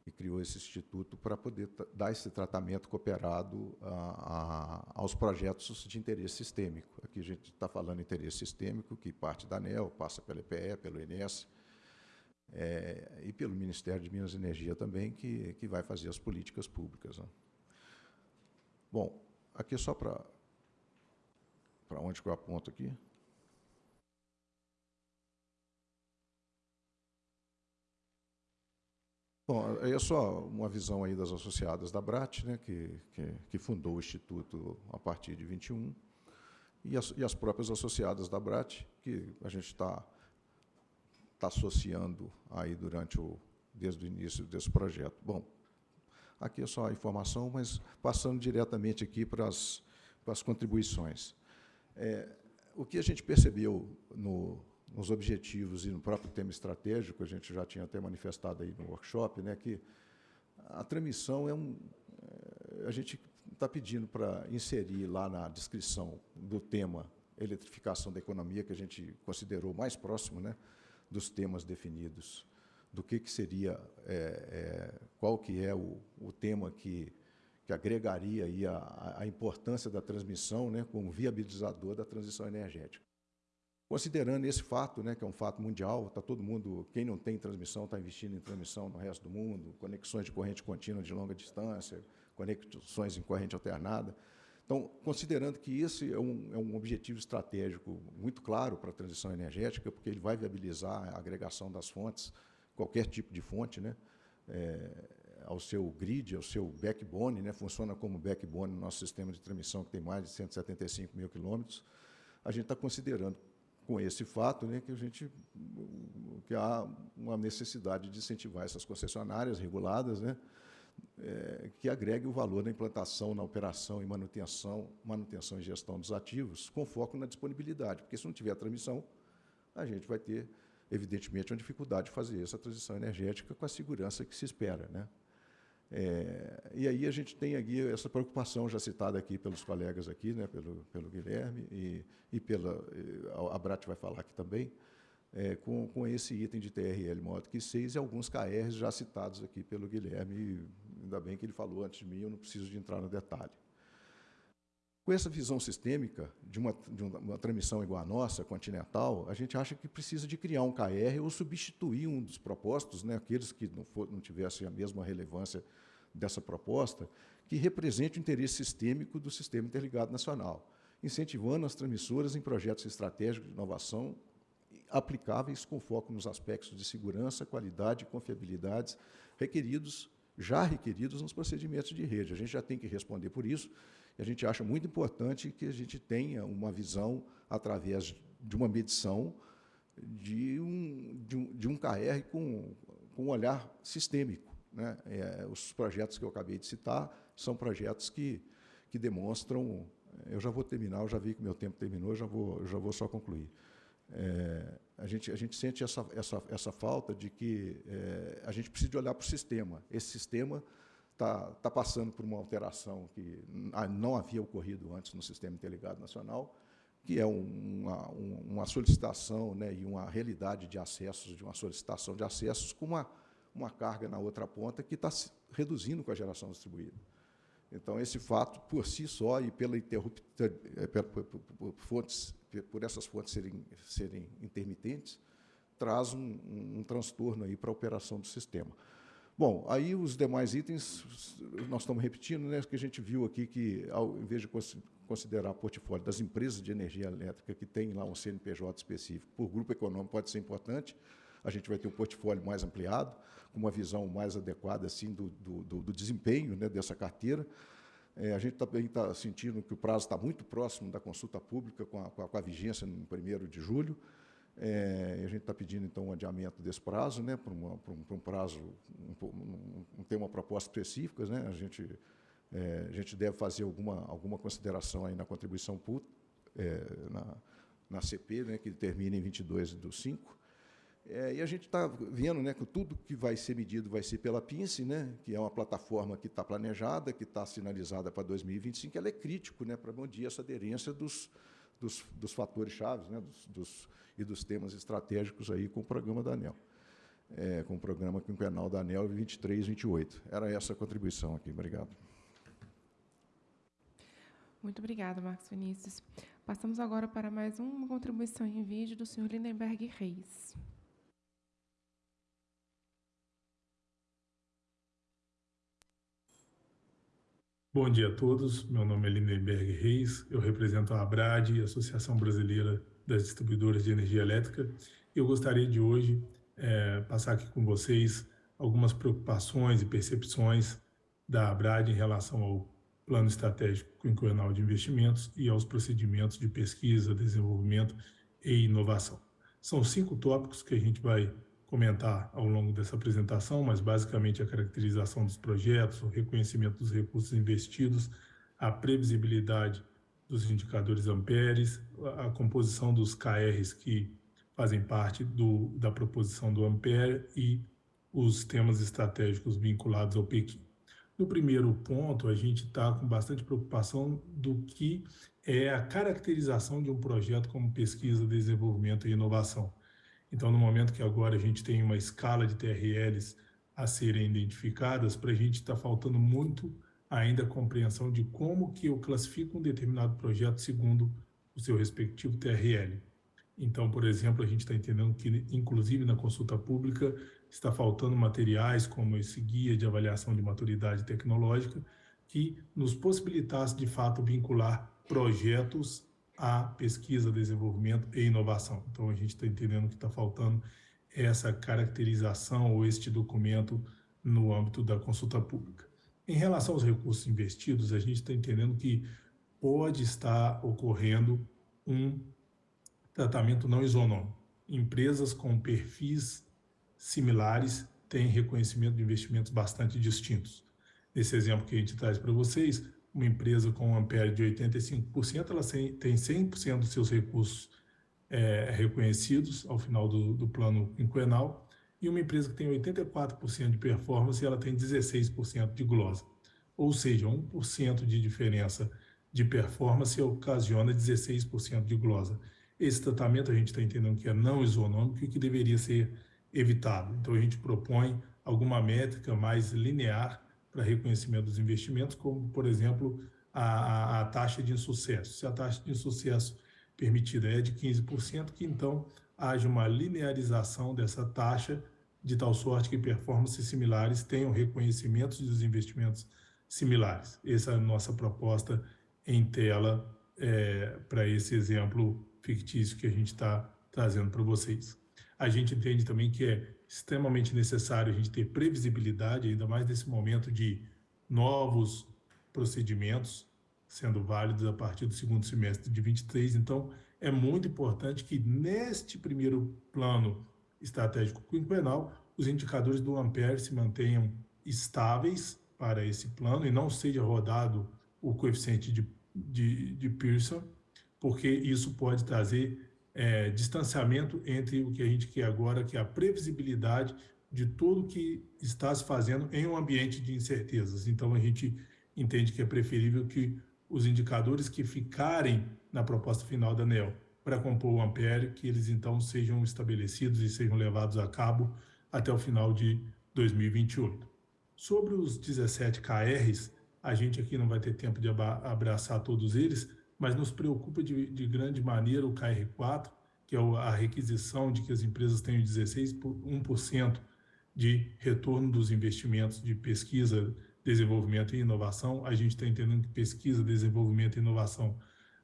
e criou esse instituto para poder dar esse tratamento cooperado a, a, aos projetos de interesse sistêmico. Aqui a gente está falando interesse sistêmico, que parte da ANEL, passa pela EPE, pelo INES, é, e pelo Ministério de Minas e Energia também, que, que vai fazer as políticas públicas. Né? Bom, aqui só para para onde que eu aponto aqui? Bom, aí é só uma visão aí das associadas da BRAT, né, que, que, que fundou o Instituto a partir de 21, e as, e as próprias associadas da BRAT, que a gente está tá associando aí durante o, desde o início desse projeto. Bom, aqui é só a informação, mas passando diretamente aqui para as, para as contribuições. É, o que a gente percebeu no, nos objetivos e no próprio tema estratégico, a gente já tinha até manifestado aí no workshop, né, que a transmissão é um. É, a gente está pedindo para inserir lá na descrição do tema eletrificação da economia, que a gente considerou mais próximo né, dos temas definidos, do que, que seria, é, é, qual que é o, o tema que, que agregaria aí a, a importância da transmissão né, como viabilizador da transição energética. Considerando esse fato, né, que é um fato mundial, está todo mundo, quem não tem transmissão está investindo em transmissão no resto do mundo, conexões de corrente contínua de longa distância, conexões em corrente alternada. Então, considerando que esse é um, é um objetivo estratégico muito claro para a transição energética, porque ele vai viabilizar a agregação das fontes, qualquer tipo de fonte, né, é, ao seu grid, ao seu backbone, né, funciona como backbone no nosso sistema de transmissão, que tem mais de 175 mil quilômetros, a gente está considerando com esse fato, né, que a gente que há uma necessidade de incentivar essas concessionárias reguladas, né, é, que agregue o valor na implantação, na operação e manutenção, manutenção e gestão dos ativos, com foco na disponibilidade, porque se não tiver transmissão, a gente vai ter, evidentemente, uma dificuldade de fazer essa transição energética com a segurança que se espera, né? É, e aí a gente tem aqui essa preocupação já citada aqui pelos colegas aqui, né, pelo, pelo Guilherme e, e pela a Brat vai falar aqui também, é, com, com esse item de TRL modo que 6 e alguns KRs já citados aqui pelo Guilherme, ainda bem que ele falou antes de mim, eu não preciso de entrar no detalhe. Com essa visão sistêmica de uma, de uma transmissão igual à nossa, continental, a gente acha que precisa de criar um KR ou substituir um dos propostos, né, aqueles que não, for, não tivessem a mesma relevância dessa proposta, que represente o interesse sistêmico do Sistema Interligado Nacional, incentivando as transmissoras em projetos estratégicos de inovação aplicáveis com foco nos aspectos de segurança, qualidade e confiabilidade requeridos, já requeridos nos procedimentos de rede. A gente já tem que responder por isso, e a gente acha muito importante que a gente tenha uma visão através de uma medição de um, de um, de um KR com, com um olhar sistêmico. Né? É, os projetos que eu acabei de citar são projetos que, que demonstram... Eu já vou terminar, eu já vi que meu tempo terminou, eu já vou, eu já vou só concluir. É, a, gente, a gente sente essa, essa, essa falta de que é, a gente precisa olhar para o sistema. Esse sistema está tá passando por uma alteração que não havia ocorrido antes no Sistema Interligado Nacional, que é uma, uma solicitação né, e uma realidade de acessos, de uma solicitação de acessos com uma, uma carga na outra ponta que está reduzindo com a geração distribuída. Então, esse fato, por si só, e pela é, por, fontes, por essas fontes serem, serem intermitentes, traz um, um, um transtorno para a operação do sistema. Bom, aí os demais itens, nós estamos repetindo, né, que a gente viu aqui que, ao invés de considerar portfólio das empresas de energia elétrica que tem lá um CNPJ específico, por grupo econômico pode ser importante, a gente vai ter um portfólio mais ampliado, com uma visão mais adequada assim, do, do, do desempenho né, dessa carteira. É, a gente também está sentindo que o prazo está muito próximo da consulta pública, com a, com a, vigência no 1 de julho. É, a gente está pedindo, então, um adiamento desse prazo, né, para, para, um, para um, prazo, um, um, ter uma proposta específica. Né, a, gente, é, a gente deve fazer alguma, alguma consideração aí na contribuição PUT, é, na, na CP, né, que termina em 22 do 5. É, e a gente está vendo né, que tudo que vai ser medido vai ser pela PINCE, né, que é uma plataforma que está planejada, que está sinalizada para 2025, ela é crítico né, para medir essa aderência dos, dos, dos fatores chaves né, dos, dos, e dos temas estratégicos aí com o programa da ANEL. é, com o programa quinquenal da ANEL 23-28. Era essa a contribuição aqui. Obrigado. Muito obrigada, Marcos Vinícius. Passamos agora para mais uma contribuição em vídeo do senhor Lindenberg Reis. Bom dia a todos. Meu nome é Lindenberg Reis. Eu represento a ABRAD, Associação Brasileira das Distribuidoras de Energia Elétrica. Eu gostaria de hoje é, passar aqui com vocês algumas preocupações e percepções da ABRAD em relação ao Plano Estratégico Quinquenal de Investimentos e aos procedimentos de pesquisa, desenvolvimento e inovação. São cinco tópicos que a gente vai comentar ao longo dessa apresentação, mas basicamente a caracterização dos projetos, o reconhecimento dos recursos investidos, a previsibilidade dos indicadores amperes, a composição dos KRs que fazem parte do, da proposição do Ampere e os temas estratégicos vinculados ao Pequim. No primeiro ponto, a gente está com bastante preocupação do que é a caracterização de um projeto como pesquisa, desenvolvimento e inovação. Então, no momento que agora a gente tem uma escala de TRLs a serem identificadas, para a gente está faltando muito ainda a compreensão de como que eu classifico um determinado projeto segundo o seu respectivo TRL. Então, por exemplo, a gente está entendendo que, inclusive na consulta pública, está faltando materiais como esse guia de avaliação de maturidade tecnológica que nos possibilitasse, de fato, vincular projetos à pesquisa, desenvolvimento e inovação. Então, a gente está entendendo que está faltando essa caracterização ou este documento no âmbito da consulta pública. Em relação aos recursos investidos, a gente está entendendo que pode estar ocorrendo um tratamento não isonômico. Empresas com perfis similares têm reconhecimento de investimentos bastante distintos. Nesse exemplo que a gente traz para vocês, uma empresa com ampere de 85%, ela tem 100% dos seus recursos é, reconhecidos ao final do, do plano quinquenal, e uma empresa que tem 84% de performance, ela tem 16% de glosa. Ou seja, 1% de diferença de performance ocasiona 16% de glosa. Esse tratamento a gente está entendendo que é não isonômico e que deveria ser evitado. Então, a gente propõe alguma métrica mais linear para reconhecimento dos investimentos, como, por exemplo, a, a, taxa de insucesso. Se a taxa de insucesso permitida é de 15%, que então haja uma linearização dessa taxa, de tal sorte que performances similares tenham reconhecimentos dos investimentos similares. Essa é a nossa proposta em tela é, para esse exemplo fictício que a gente está trazendo para vocês. A gente entende também que é extremamente necessário a gente ter previsibilidade, ainda mais nesse momento de novos procedimentos sendo válidos a partir do segundo semestre de 23. Então, é muito importante que neste primeiro plano estratégico quinquenal, os indicadores do Ampere se mantenham estáveis para esse plano e não seja rodado o coeficiente de, de, de Pearson, porque isso pode trazer é, distanciamento entre o que a gente quer agora, que é a previsibilidade de tudo que está se fazendo em um ambiente de incertezas. Então, a gente entende que é preferível que os indicadores que ficarem na proposta final da ANEL para compor o Ampere, que eles então sejam estabelecidos e sejam levados a cabo até o final de 2028. Sobre os 17 KRs, a gente aqui não vai ter tempo de abraçar todos eles, mas nos preocupa de, de grande maneira o KR4, que é a requisição de que as empresas tenham 16 por 1% de retorno dos investimentos de pesquisa, desenvolvimento e inovação. A gente está entendendo que pesquisa, desenvolvimento e inovação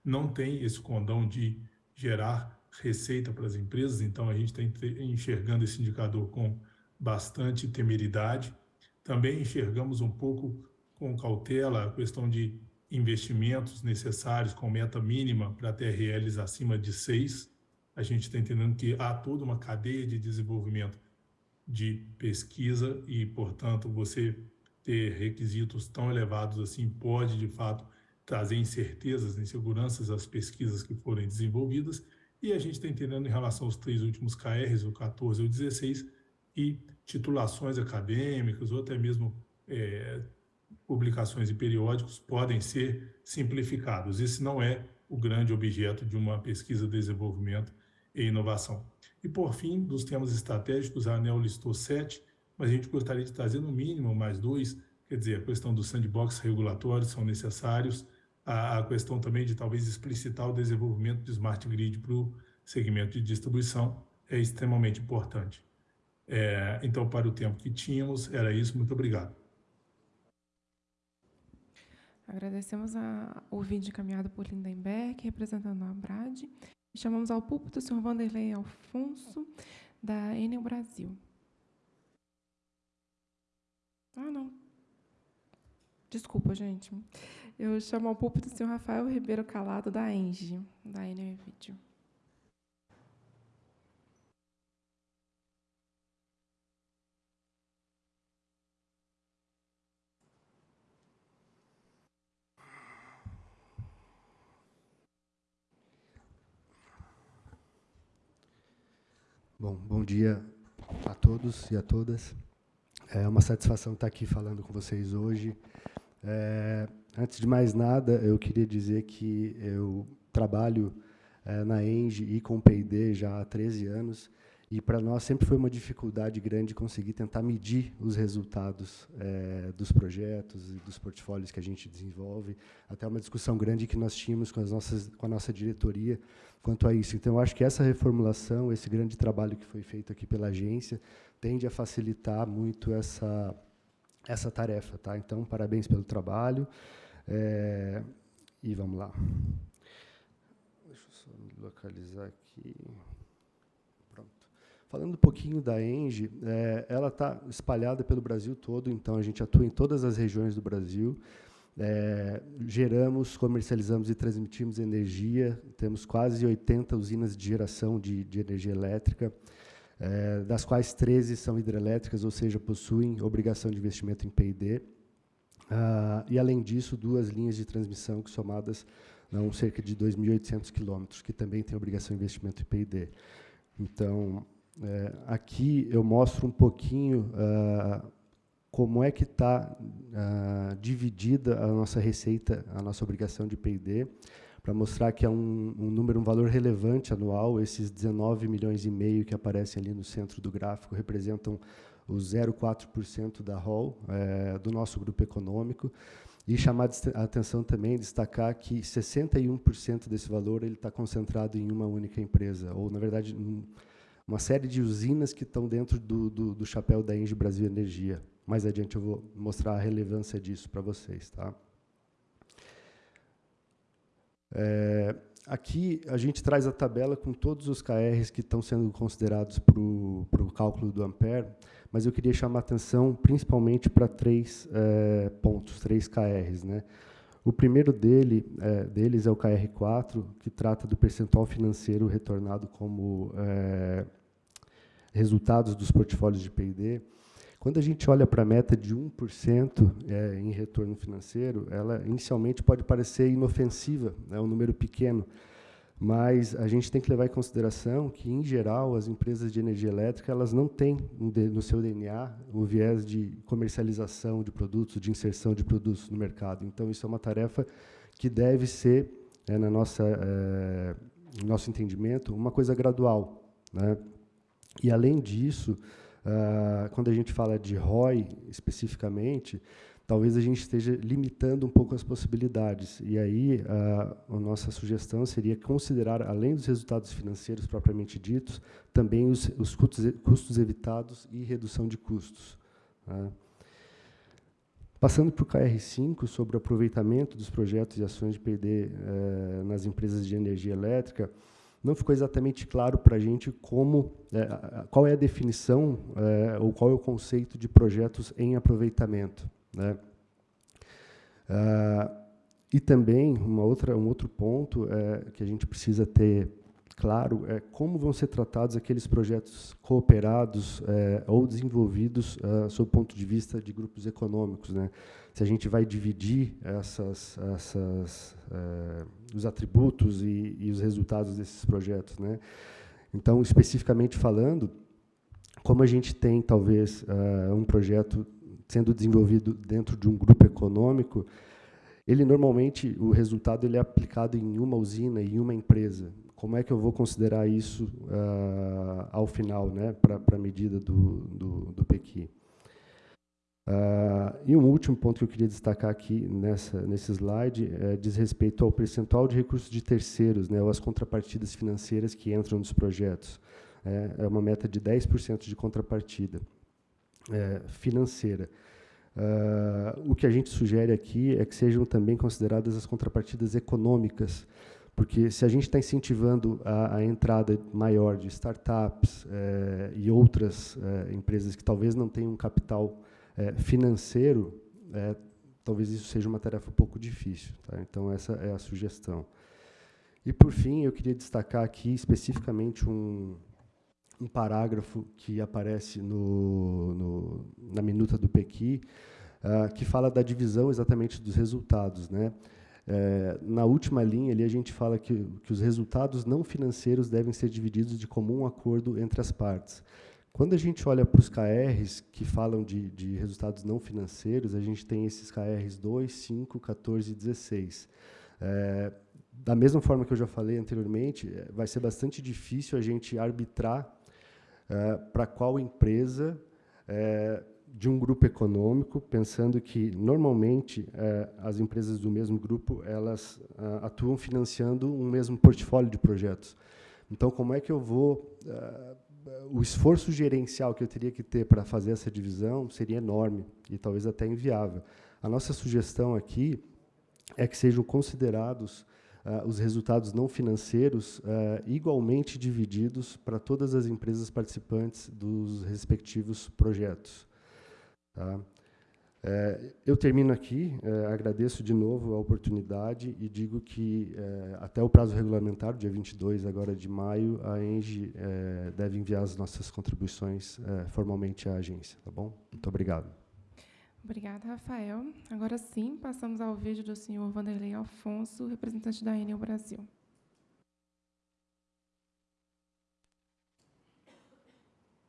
não tem esse condão de gerar receita para as empresas, então a gente está enxergando esse indicador com bastante temeridade. Também enxergamos um pouco com cautela a questão de investimentos necessários com meta mínima para TRLs acima de 6. A gente está entendendo que há toda uma cadeia de desenvolvimento de pesquisa e, portanto, você ter requisitos tão elevados assim pode, de fato, trazer incertezas, inseguranças às pesquisas que forem desenvolvidas. E a gente está entendendo em relação aos três últimos KRs, o 14 e o 16, e titulações acadêmicas ou até mesmo é, publicações e periódicos podem ser simplificados. Esse não é o grande objeto de uma pesquisa, desenvolvimento e inovação. E, por fim, dos temas estratégicos, a ANEL listou sete, mas a gente gostaria de trazer no mínimo mais dois, quer dizer, a questão dos sandbox regulatórios são necessários, a, a questão também de talvez explicitar o desenvolvimento de smart grid para o segmento de distribuição é extremamente importante. É, então, para o tempo que tínhamos, era isso. Muito obrigado. Agradecemos a, o vídeo encaminhado por Lindenberg, representando a Abrad. Chamamos ao púlpito o senhor Vanderlei Alfonso, da Enel Brasil. Ah, não. Desculpa, gente. Eu chamo ao púlpito o senhor Rafael Ribeiro Calado, da ENGE, da Enel Vídeo. Bom, bom dia a todos e a todas. É uma satisfação estar aqui falando com vocês hoje. É, antes de mais nada, eu queria dizer que eu trabalho é, na ENGE e com P&D já há 13 anos, e para nós sempre foi uma dificuldade grande conseguir tentar medir os resultados é, dos projetos e dos portfólios que a gente desenvolve. Até uma discussão grande que nós tínhamos com, as nossas, com a nossa diretoria quanto a isso. Então, acho que essa reformulação, esse grande trabalho que foi feito aqui pela agência, tende a facilitar muito essa, essa tarefa. Tá? Então, parabéns pelo trabalho. É, e vamos lá. Deixa eu só me localizar aqui. Falando um pouquinho da Enge, é, ela está espalhada pelo Brasil todo, então a gente atua em todas as regiões do Brasil. É, geramos, comercializamos e transmitimos energia, temos quase 80 usinas de geração de, de energia elétrica, é, das quais 13 são hidrelétricas, ou seja, possuem obrigação de investimento em P&D. Ah, e, além disso, duas linhas de transmissão que, somadas, dão cerca de 2.800 quilômetros, que também têm obrigação de investimento em P&D. Então, é, aqui eu mostro um pouquinho ah, como é que está uh, dividida a nossa receita, a nossa obrigação de P&D, para mostrar que é um, um, número, um valor relevante anual. Esses 19 milhões e meio que aparecem ali no centro do gráfico representam os 0,4% da ROL, é, do nosso grupo econômico. E chamar a atenção também, destacar que 61% desse valor ele está concentrado em uma única empresa, ou, na verdade, uma série de usinas que estão dentro do, do, do chapéu da Engie Brasil Energia. Mais adiante eu vou mostrar a relevância disso para vocês. Tá? É, aqui a gente traz a tabela com todos os KRs que estão sendo considerados para o cálculo do Ampere, mas eu queria chamar atenção principalmente para três é, pontos, três KRs. Né? O primeiro dele, é, deles é o KR4, que trata do percentual financeiro retornado como é, resultados dos portfólios de P&D. Quando a gente olha para a meta de 1% é, em retorno financeiro, ela inicialmente pode parecer inofensiva, é um número pequeno, mas a gente tem que levar em consideração que, em geral, as empresas de energia elétrica elas não têm no seu DNA o viés de comercialização de produtos, de inserção de produtos no mercado. Então, isso é uma tarefa que deve ser, é, na nossa, é, no nosso entendimento, uma coisa gradual. Né? E, além disso, Uh, quando a gente fala de ROI especificamente, talvez a gente esteja limitando um pouco as possibilidades. E aí, uh, a nossa sugestão seria considerar, além dos resultados financeiros propriamente ditos, também os, os custos, custos, evitados e redução de custos. Uh. Passando para o KR5, sobre o aproveitamento dos projetos e ações de PD eh, nas empresas de energia elétrica, não ficou exatamente claro para a gente como, é, qual é a definição é, ou qual é o conceito de projetos em aproveitamento. Né? Ah, e também uma outra, um outro ponto é, que a gente precisa ter claro é como vão ser tratados aqueles projetos cooperados é, ou desenvolvidos uh, sob o ponto de vista de grupos econômicos, né? Se a gente vai dividir essas, essas uh, os atributos e, e, os resultados desses projetos, né? Então, especificamente falando, como a gente tem talvez uh, um projeto sendo desenvolvido dentro de um grupo econômico, ele normalmente o resultado ele é aplicado em uma usina, em uma empresa como é que eu vou considerar isso uh, ao final, né, para a medida do, do, do PEQI? Uh, e um último ponto que eu queria destacar aqui nessa, nesse slide é, diz respeito ao percentual de recursos de terceiros, né, ou as contrapartidas financeiras que entram nos projetos. É, é uma meta de 10% de contrapartida é, financeira. Uh, o que a gente sugere aqui é que sejam também consideradas as contrapartidas econômicas, porque se a gente está incentivando a, a, entrada maior de startups é, e outras empresas que talvez não tenham um capital é, financeiro, é, talvez isso seja uma tarefa um pouco difícil. Tá? Então, essa é a sugestão. E, por fim, eu queria destacar aqui especificamente um, um parágrafo que aparece no, no, na minuta do PEQI, uh, que fala da divisão exatamente dos resultados. Né? É, na última linha, ali, a gente fala que, que os resultados não financeiros devem ser divididos de comum acordo entre as partes. Quando a gente olha para os KRs que falam de, de, resultados não financeiros, a gente tem esses KRs 2, 5, 14 e 16. É, da mesma forma que eu já falei anteriormente, é, vai ser bastante difícil a gente arbitrar é, para qual empresa é, de um grupo econômico, pensando que normalmente é, as empresas do mesmo grupo elas é, atuam financiando um mesmo portfólio de projetos. Então, como é que eu vou o esforço gerencial que eu teria que ter para fazer essa divisão seria enorme e talvez até inviável. A nossa sugestão aqui é que sejam considerados uh, os resultados não financeiros uh, igualmente divididos para todas as empresas participantes dos respectivos projetos. Tá? É, eu termino aqui, é, agradeço de novo a oportunidade e digo que é, até o prazo regulamentar, dia 22 agora de maio, a ENGE é, deve enviar as nossas contribuições é, formalmente à agência. Tá bom? Muito obrigado. Obrigada, Rafael. Agora sim, passamos ao vídeo do senhor Vanderlei Alfonso, representante da Enel Brasil.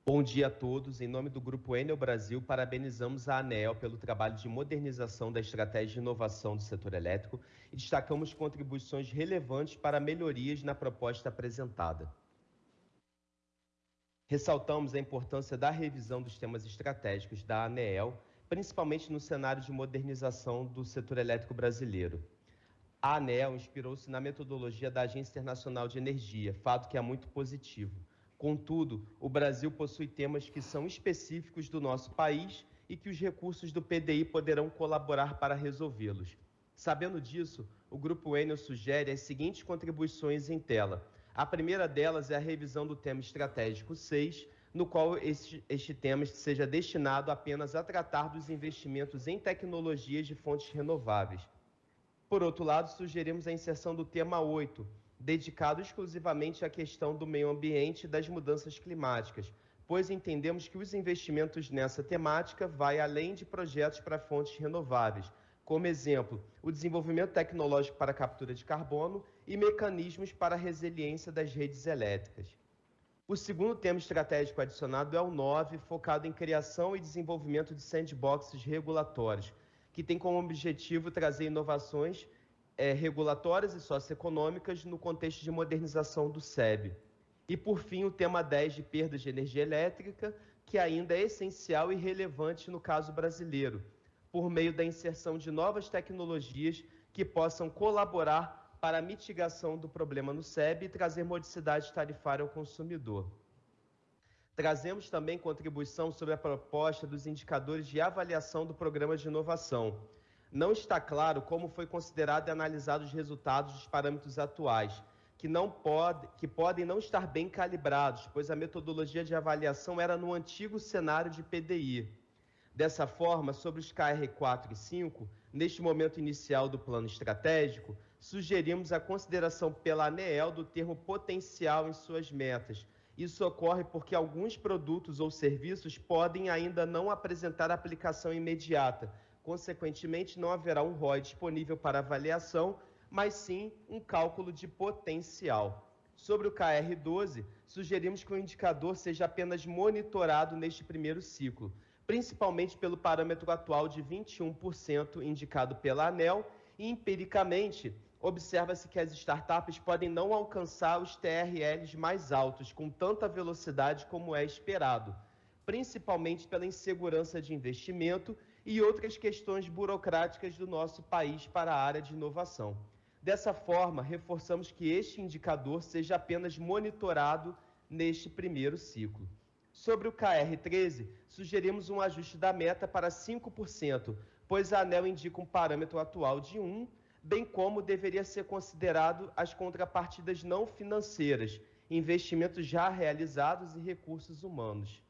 Bom dia a todos. Em nome do Grupo Enel Brasil, parabenizamos a ANEL pelo trabalho de modernização da estratégia de inovação do setor elétrico e destacamos contribuições relevantes para melhorias na proposta apresentada. Ressaltamos a importância da revisão dos temas estratégicos da ANEEL, principalmente no cenário de modernização do setor elétrico brasileiro. A ANEEL inspirou-se na metodologia da Agência Internacional de Energia, fato que é muito positivo Contudo, o Brasil possui temas que são específicos do nosso país e que os recursos do PDI poderão colaborar para resolvê-los. Sabendo disso, o Grupo Enel sugere as seguintes contribuições em tela. A primeira delas é a revisão do tema estratégico 6, no qual este, este tema seja destinado apenas a tratar dos investimentos em tecnologias de fontes renováveis. Por outro lado, sugerimos a inserção do tema 8, dedicado exclusivamente à questão do meio ambiente e das mudanças climáticas, pois entendemos que os investimentos nessa temática vai além de projetos para fontes renováveis, como exemplo, o desenvolvimento tecnológico para captura de carbono e mecanismos para a resiliência das redes elétricas. O segundo tema estratégico adicionado é o 9, focado em criação e desenvolvimento de sandboxes regulatórios, que tem como objetivo trazer inovações é, regulatórias e socioeconômicas no contexto de modernização do SEB. E, por fim, o tema 10 de perdas de energia elétrica, que ainda é essencial e relevante no caso brasileiro, por meio da inserção de novas tecnologias que possam colaborar para a mitigação do problema no SEB e trazer modicidade tarifária ao consumidor. Trazemos também contribuição sobre a proposta dos indicadores de avaliação do programa de inovação, não está claro como foi considerado e analisado os resultados dos parâmetros atuais, que, não pode, que podem não estar bem calibrados, pois a metodologia de avaliação era no antigo cenário de PDI. Dessa forma, sobre os KR4 e 5, neste momento inicial do plano estratégico, sugerimos a consideração pela ANEEL do termo potencial em suas metas. Isso ocorre porque alguns produtos ou serviços podem ainda não apresentar aplicação imediata, Consequentemente, não haverá um ROI disponível para avaliação, mas sim um cálculo de potencial. Sobre o KR12, sugerimos que o indicador seja apenas monitorado neste primeiro ciclo, principalmente pelo parâmetro atual de 21% indicado pela ANEL e, empiricamente, observa-se que as startups podem não alcançar os TRLs mais altos com tanta velocidade como é esperado, principalmente pela insegurança de investimento e outras questões burocráticas do nosso país para a área de inovação. Dessa forma, reforçamos que este indicador seja apenas monitorado neste primeiro ciclo. Sobre o KR13, sugerimos um ajuste da meta para 5%, pois a ANEL indica um parâmetro atual de 1, bem como deveria ser considerado as contrapartidas não financeiras, investimentos já realizados e recursos humanos.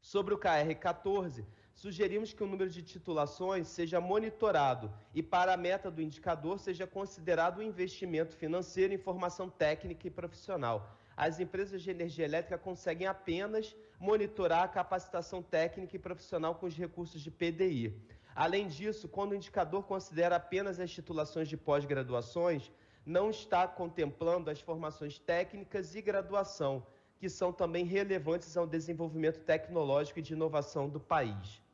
Sobre o KR14, sugerimos que o número de titulações seja monitorado e, para a meta do indicador, seja considerado o investimento financeiro em formação técnica e profissional. As empresas de energia elétrica conseguem apenas monitorar a capacitação técnica e profissional com os recursos de PDI. Além disso, quando o indicador considera apenas as titulações de pós-graduações, não está contemplando as formações técnicas e graduação, que são também relevantes ao desenvolvimento tecnológico e de inovação do país.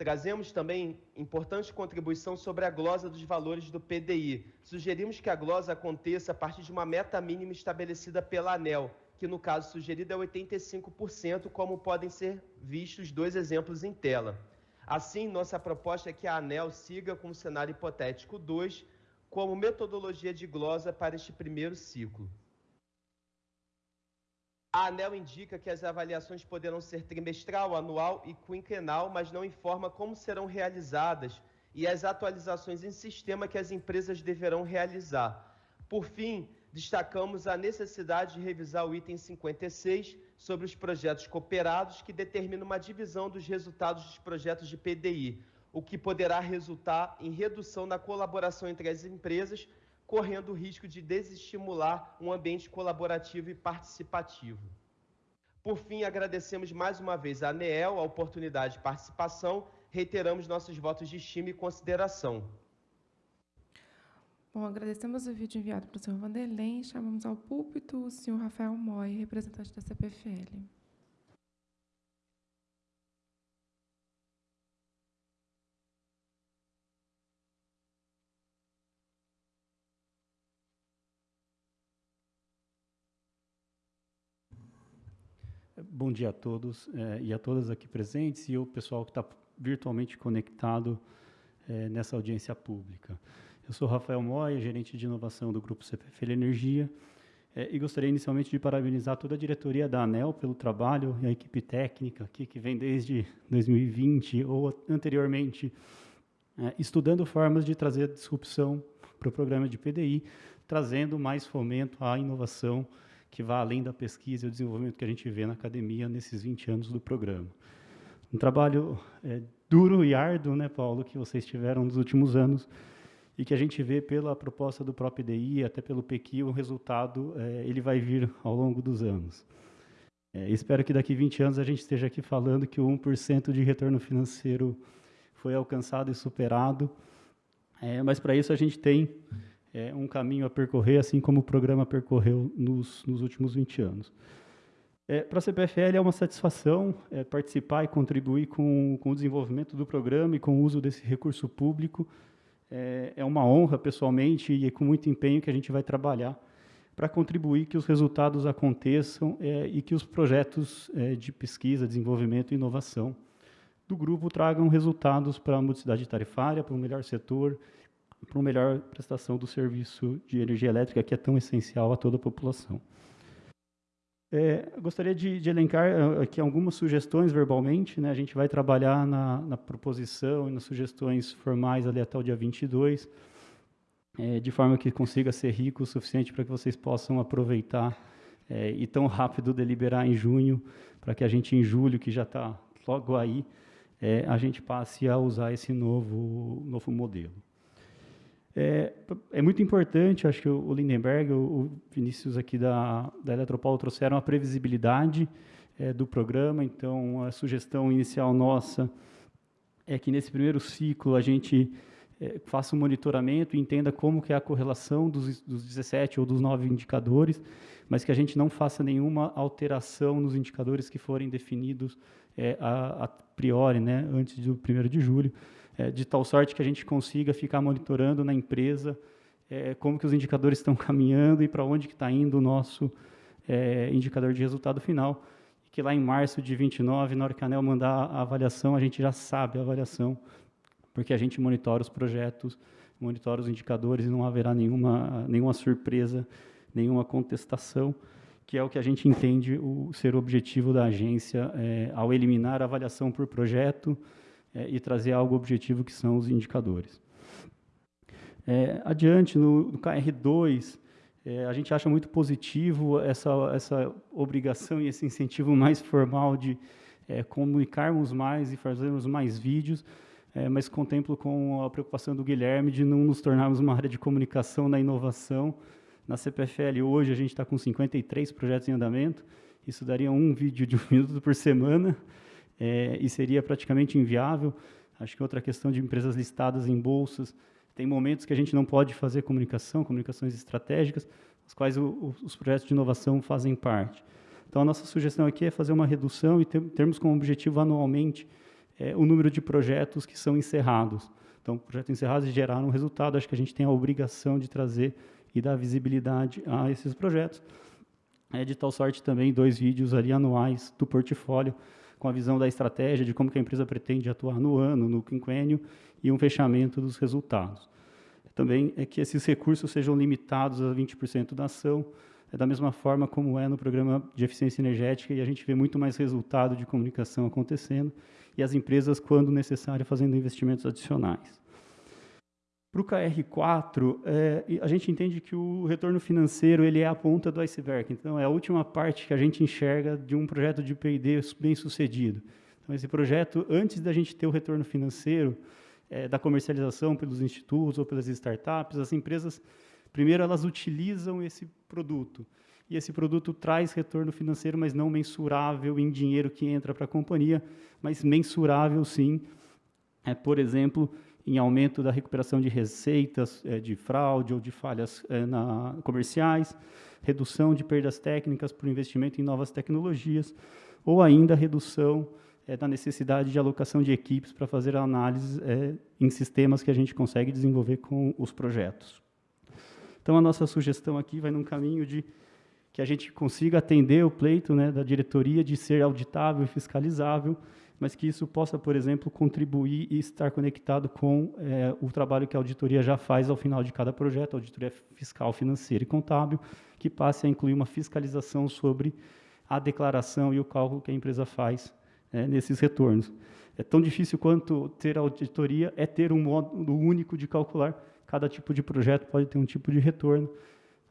Trazemos também importante contribuição sobre a glosa dos valores do PDI. Sugerimos que a glosa aconteça a partir de uma meta mínima estabelecida pela ANEL, que no caso sugerido é 85%, como podem ser vistos dois exemplos em tela. Assim, nossa proposta é que a ANEL siga com o cenário hipotético 2 como metodologia de glosa para este primeiro ciclo. A ANEL indica que as avaliações poderão ser trimestral, anual e quinquenal, mas não informa como serão realizadas e as atualizações em sistema que as empresas deverão realizar. Por fim, destacamos a necessidade de revisar o item 56 sobre os projetos cooperados, que determina uma divisão dos resultados dos projetos de PDI, o que poderá resultar em redução na colaboração entre as empresas, correndo o risco de desestimular um ambiente colaborativo e participativo. Por fim, agradecemos mais uma vez à ANEEL a oportunidade de participação, reiteramos nossos votos de estima e consideração. Bom, agradecemos o vídeo enviado para o senhor Vanderlei. Chamamos ao púlpito o senhor Rafael Moy, representante da CPFL. Bom dia a todos eh, e a todas aqui presentes e o pessoal que está virtualmente conectado eh, nessa audiência pública. Eu sou Rafael Moya, gerente de inovação do Grupo CPFL Energia, é, e gostaria inicialmente de parabenizar toda a diretoria da ANEL pelo trabalho e a equipe técnica aqui, que vem desde 2020 ou anteriormente, é, estudando formas de trazer disrupção para o programa de PDI, trazendo mais fomento à inovação que vá além da pesquisa e o desenvolvimento que a gente vê na academia nesses 20 anos do programa. Um trabalho é, duro e árduo, né, Paulo, que vocês tiveram nos últimos anos, e que a gente vê pela proposta do próprio IDI, até pelo PQ, o resultado é, ele vai vir ao longo dos anos. É, espero que daqui a 20 anos a gente esteja aqui falando que o 1% de retorno financeiro foi alcançado e superado, é, mas para isso a gente tem é, um caminho a percorrer, assim como o programa percorreu nos, nos últimos 20 anos. É, para a CPFL é uma satisfação é, participar e contribuir com, com o desenvolvimento do programa e com o uso desse recurso público é, é uma honra, pessoalmente, e é com muito empenho que a gente vai trabalhar para contribuir que os resultados aconteçam é, e que os projetos é, de pesquisa, desenvolvimento e inovação do grupo tragam resultados para a modicidade tarifária, para um melhor setor, para uma melhor prestação do serviço de energia elétrica, que é tão essencial a toda a população. É, gostaria de, de, elencar eh, aqui algumas sugestões verbalmente. Né? A gente vai trabalhar na, na, proposição e nas sugestões formais ali até o dia 22, é, de forma que consiga ser rico o suficiente para que vocês possam aproveitar é, e tão rápido deliberar em junho, para que a gente, em julho, que já está logo aí, é, a gente passe a usar esse novo, novo modelo. É, é, muito importante, acho que o Lindenberg, o Vinícius aqui da, da Eletropaulo trouxeram a previsibilidade é, do programa, então a sugestão inicial nossa é que nesse primeiro ciclo a gente é, faça um monitoramento e entenda como que é a correlação dos, dos 17 ou dos 9 indicadores, mas que a gente não faça nenhuma alteração nos indicadores que forem definidos é, a, a priori, né, antes do 1 de julho, é, de tal sorte que a gente consiga ficar monitorando na empresa é, como que os indicadores estão caminhando e para onde que está indo o nosso é, indicador de resultado final, que lá em março de 29, na hora que a ANEL mandar a avaliação, a gente já sabe a avaliação, porque a gente monitora os projetos, monitora os indicadores e não haverá nenhuma, nenhuma surpresa, nenhuma contestação, que é o que a gente entende o, ser o objetivo da agência é, ao eliminar a avaliação por projeto é, e trazer algo objetivo que são os indicadores. É, adiante, no, no KR2, é, a gente acha muito positivo essa, essa obrigação e esse incentivo mais formal de é, comunicarmos mais e fazermos mais vídeos, é, mas contemplo com a preocupação do Guilherme de não nos tornarmos uma área de comunicação na inovação. Na CPFL, hoje, a gente está com 53 projetos em andamento, isso daria um vídeo de um minuto por semana, é, e seria praticamente inviável. Acho que outra questão de empresas listadas em bolsas, tem momentos que a gente não pode fazer comunicação, comunicações estratégicas, as quais o, o, os projetos de inovação fazem parte. Então, a nossa sugestão aqui é fazer uma redução e ter, termos como objetivo anualmente é, o número de projetos que são encerrados. Então, projetos encerrados geraram um resultado, acho que a gente tem a obrigação de trazer e dar visibilidade a esses projetos. É de tal sorte também dois vídeos ali anuais do portfólio, com a visão da estratégia, de como que a empresa pretende atuar no ano, no quinquênio, e um fechamento dos resultados. Também é que esses recursos sejam limitados a 20% da ação, é da mesma forma como é no programa de eficiência energética, e a gente vê muito mais resultado de comunicação acontecendo, e as empresas, quando necessário, fazendo investimentos adicionais. Para o KR4, é, a gente entende que o retorno financeiro ele é a ponta do iceberg. Então, é a última parte que a gente enxerga de um projeto de P&D bem sucedido. Então, esse projeto, antes da gente ter o retorno financeiro, é, da comercialização pelos institutos ou pelas startups, as empresas, primeiro, elas utilizam esse produto. E esse produto traz retorno financeiro, mas não mensurável em dinheiro que entra para a companhia, mas mensurável, sim, é, por exemplo, em aumento da recuperação de receitas é, de fraude ou de falhas é, na, comerciais, redução de perdas técnicas por investimento em novas tecnologias, ou ainda redução é, da necessidade de alocação de equipes para fazer análise é, em sistemas que a gente consegue desenvolver com os projetos. Então, a nossa sugestão aqui vai num caminho de que a gente consiga atender o pleito né, da diretoria de ser auditável e fiscalizável, mas que isso possa, por exemplo, contribuir e estar conectado com é, o trabalho que a auditoria já faz ao final de cada projeto, auditoria fiscal, financeira e contábil, que passe a incluir uma fiscalização sobre a declaração e o cálculo que a empresa faz é, nesses retornos. É tão difícil quanto ter auditoria é ter um modo único de calcular. Cada tipo de projeto pode ter um tipo de retorno.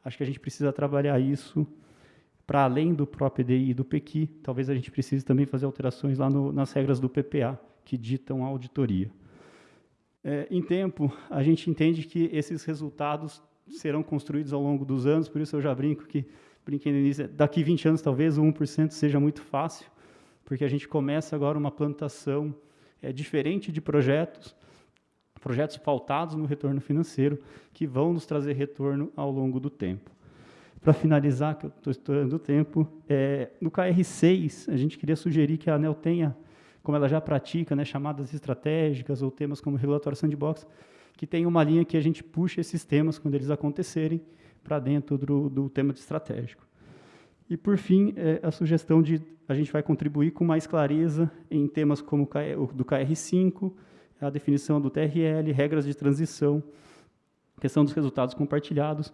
Acho que a gente precisa trabalhar isso para além do próprio EDI e do PEQI. Talvez a gente precise também fazer alterações lá no, nas regras do PPA, que ditam a auditoria. É, em tempo, a gente entende que esses resultados serão construídos ao longo dos anos, por isso eu já brinco que, brinquei no início, daqui 20 anos talvez o 1% seja muito fácil, porque a gente começa agora uma plantação é, diferente de projetos, projetos pautados no retorno financeiro, que vão nos trazer retorno ao longo do tempo. Para finalizar, que eu estou estourando o tempo, é, no KR6, a gente queria sugerir que a ANEL tenha, como ela já pratica, né, chamadas estratégicas ou temas como regulatório sandbox, que tenha uma linha que a gente puxe esses temas, quando eles acontecerem, para dentro do, do tema de estratégico. E, por fim, é a sugestão de a gente vai contribuir com mais clareza em temas como o do KR5, a definição do TRL, regras de transição, questão dos resultados compartilhados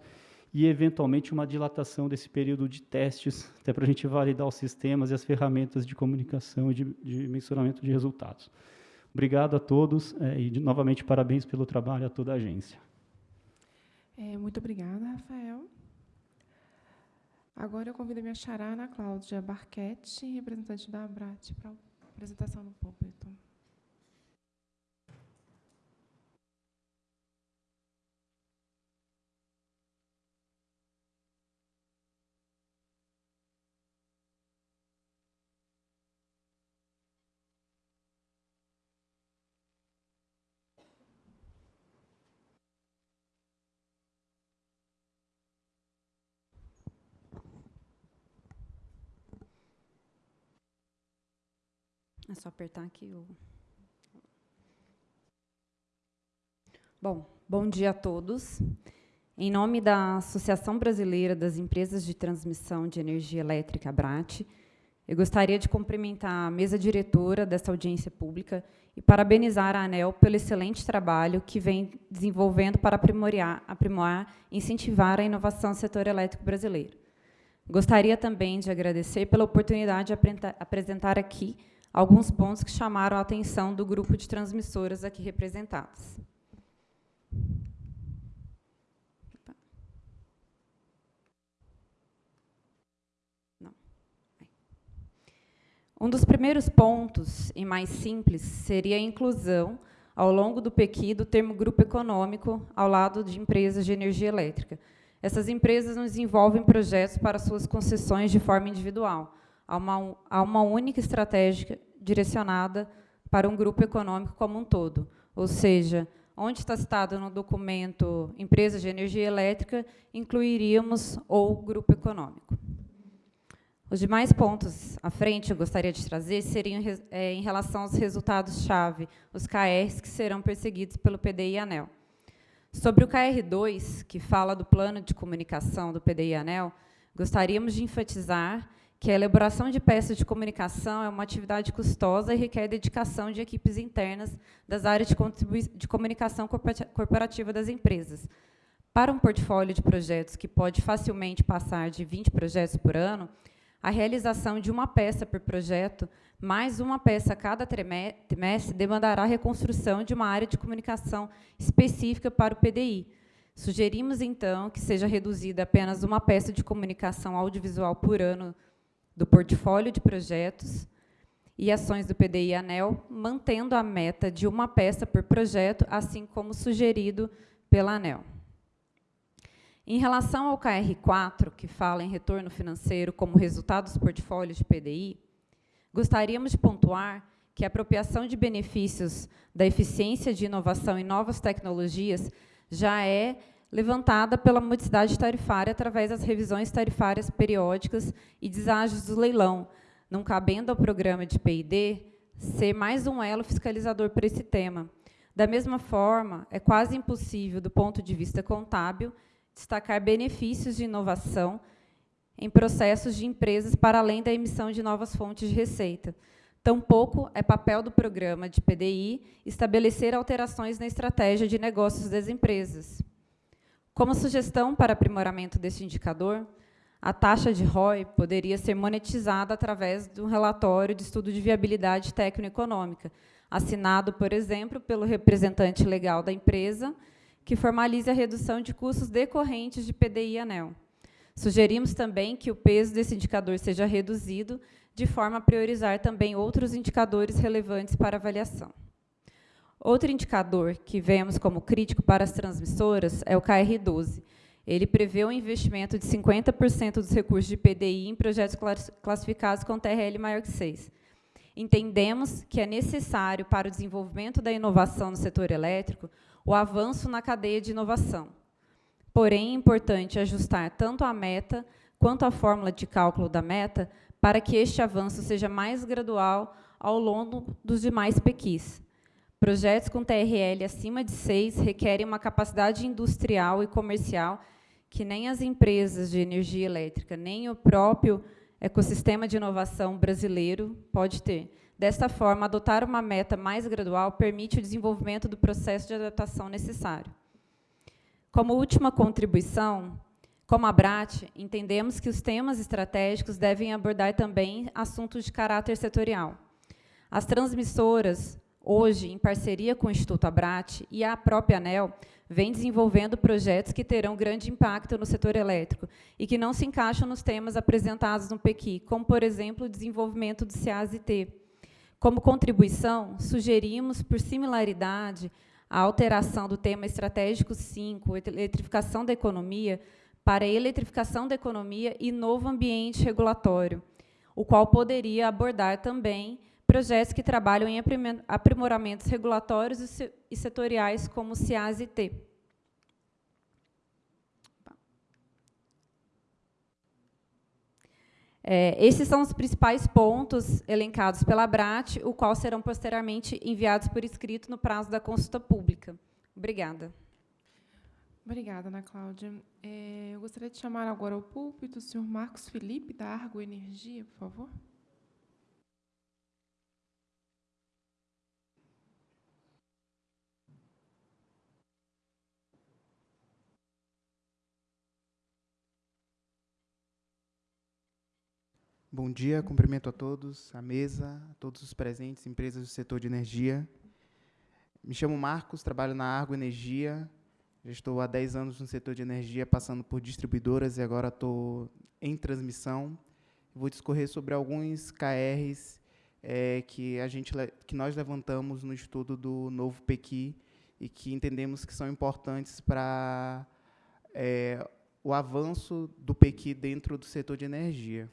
e, eventualmente, uma dilatação desse período de testes, até para a gente validar os sistemas e as ferramentas de comunicação e de, de mensuramento de resultados. Obrigado a todos é, e, novamente, parabéns pelo trabalho a toda a agência. É, muito obrigada, Rafael. Agora eu convido a minha xará, Ana Cláudia Barquete, representante da Abrat, para a apresentação no púlpito. É só apertar aqui o. Bom, bom dia a todos. Em nome da Associação Brasileira das Empresas de Transmissão de Energia Elétrica, ABRAT, eu gostaria de cumprimentar a mesa diretora dessa audiência pública e parabenizar a ANEL pelo excelente trabalho que vem desenvolvendo para aprimorar, aprimorar e incentivar a inovação no setor elétrico brasileiro. Gostaria também de agradecer pela oportunidade de apresentar aqui alguns pontos que chamaram a atenção do grupo de transmissoras aqui representadas. Um dos primeiros pontos, e mais simples, seria a inclusão, ao longo do PEQI, do termo grupo econômico ao lado de empresas de energia elétrica. Essas empresas não desenvolvem projetos para suas concessões de forma individual. Há uma, há uma única estratégia direcionada para um grupo econômico como um todo. Ou seja, onde está citado no documento empresa de energia elétrica, incluiríamos o grupo econômico. Os demais pontos à frente eu gostaria de trazer seriam é, em relação aos resultados-chave, os KRs que serão perseguidos pelo PDI e ANEL. Sobre o KR2, que fala do plano de comunicação do PDI e ANEL, gostaríamos de enfatizar que a elaboração de peças de comunicação é uma atividade custosa e requer dedicação de equipes internas das áreas de, de comunicação corporativa das empresas. Para um portfólio de projetos que pode facilmente passar de 20 projetos por ano, a realização de uma peça por projeto, mais uma peça a cada trimestre, demandará a reconstrução de uma área de comunicação específica para o PDI. Sugerimos, então, que seja reduzida apenas uma peça de comunicação audiovisual por ano do portfólio de projetos e ações do PDI ANEL, mantendo a meta de uma peça por projeto, assim como sugerido pela ANEL. Em relação ao KR4, que fala em retorno financeiro como resultado dos portfólios de PDI, gostaríamos de pontuar que a apropriação de benefícios da eficiência de inovação em novas tecnologias já é levantada pela modicidade tarifária através das revisões tarifárias periódicas e deságios do leilão, não cabendo ao programa de P&D ser mais um elo fiscalizador para esse tema. Da mesma forma, é quase impossível, do ponto de vista contábil, destacar benefícios de inovação em processos de empresas para além da emissão de novas fontes de receita. Tampouco é papel do programa de PDI estabelecer alterações na estratégia de negócios das empresas. Como sugestão para aprimoramento deste indicador, a taxa de ROI poderia ser monetizada através de um relatório de estudo de viabilidade técnico-econômica, assinado, por exemplo, pelo representante legal da empresa que formalize a redução de custos decorrentes de PDI e ANEL. Sugerimos também que o peso desse indicador seja reduzido, de forma a priorizar também outros indicadores relevantes para avaliação. Outro indicador que vemos como crítico para as transmissoras é o KR12. Ele prevê um investimento de 50% dos recursos de PDI em projetos classificados com TRL maior que 6. Entendemos que é necessário, para o desenvolvimento da inovação no setor elétrico, o avanço na cadeia de inovação. Porém, é importante ajustar tanto a meta quanto a fórmula de cálculo da meta para que este avanço seja mais gradual ao longo dos demais PQs. Projetos com TRL acima de 6 requerem uma capacidade industrial e comercial que nem as empresas de energia elétrica, nem o próprio ecossistema de inovação brasileiro pode ter. Desta forma, adotar uma meta mais gradual permite o desenvolvimento do processo de adaptação necessário. Como última contribuição, como a BRAT, entendemos que os temas estratégicos devem abordar também assuntos de caráter setorial. As transmissoras, hoje, em parceria com o Instituto Abrat e a própria ANEL, vem desenvolvendo projetos que terão grande impacto no setor elétrico e que não se encaixam nos temas apresentados no PEQI, como, por exemplo, o desenvolvimento do CAST, como contribuição, sugerimos, por similaridade, a alteração do tema estratégico 5, eletrificação da economia, para a eletrificação da economia e novo ambiente regulatório, o qual poderia abordar também projetos que trabalham em aprimoramentos regulatórios e setoriais, como o CIAS e T. É, esses são os principais pontos elencados pela BRAT, o qual serão posteriormente enviados por escrito no prazo da consulta pública. Obrigada. Obrigada, Ana Cláudia. É, eu gostaria de chamar agora ao púlpito o senhor Marcos Felipe, da Argo Energia, por favor. Bom dia, cumprimento a todos, a mesa, a todos os presentes, empresas do setor de energia. Me chamo Marcos, trabalho na Argo Energia. Já estou há 10 anos no setor de energia, passando por distribuidoras e agora estou em transmissão. Vou discorrer sobre alguns KRs é, que, a gente, que nós levantamos no estudo do novo PEQI e que entendemos que são importantes para é, o avanço do PEQI dentro do setor de energia.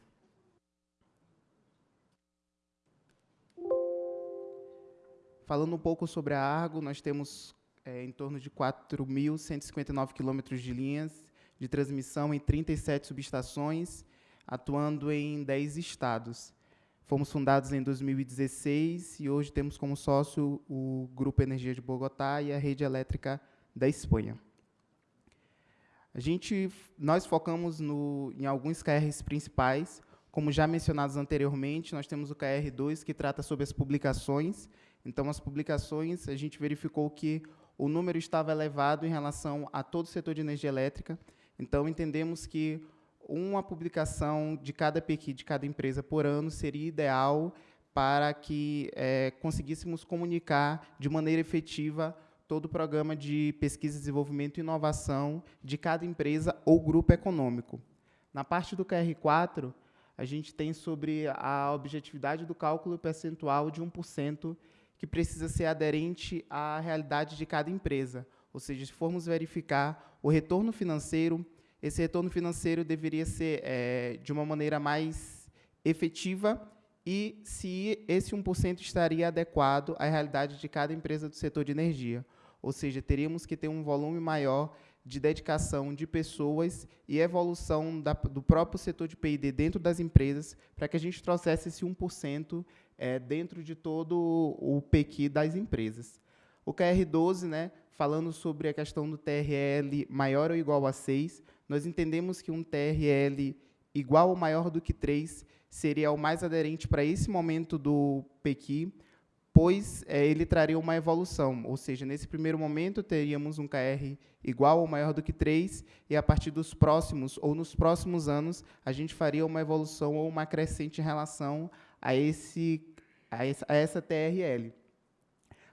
Falando um pouco sobre a Argo, nós temos é, em torno de 4.159 quilômetros de linhas de transmissão em 37 subestações, atuando em 10 estados. Fomos fundados em 2016 e hoje temos como sócio o Grupo Energia de Bogotá e a Rede Elétrica da Espanha. A gente, nós focamos no, em alguns KRs principais, como já mencionados anteriormente, nós temos o KR2, que trata sobre as publicações, então, as publicações, a gente verificou que o número estava elevado em relação a todo o setor de energia elétrica. Então, entendemos que uma publicação de cada PQ de cada empresa por ano seria ideal para que é, conseguíssemos comunicar de maneira efetiva todo o programa de pesquisa, desenvolvimento e inovação de cada empresa ou grupo econômico. Na parte do QR4, a gente tem sobre a objetividade do cálculo percentual de 1% que precisa ser aderente à realidade de cada empresa. Ou seja, se formos verificar o retorno financeiro, esse retorno financeiro deveria ser é, de uma maneira mais efetiva e se esse 1% estaria adequado à realidade de cada empresa do setor de energia. Ou seja, teríamos que ter um volume maior de dedicação de pessoas e evolução da, do próprio setor de P&D dentro das empresas para que a gente trouxesse esse 1% é, dentro de todo o PQ das empresas. O QR12, né, falando sobre a questão do TRL maior ou igual a 6, nós entendemos que um TRL igual ou maior do que 3 seria o mais aderente para esse momento do PQ, pois é, ele traria uma evolução, ou seja, nesse primeiro momento teríamos um KR igual ou maior do que 3, e a partir dos próximos, ou nos próximos anos, a gente faria uma evolução ou uma crescente em relação a, esse, a, essa, TRL.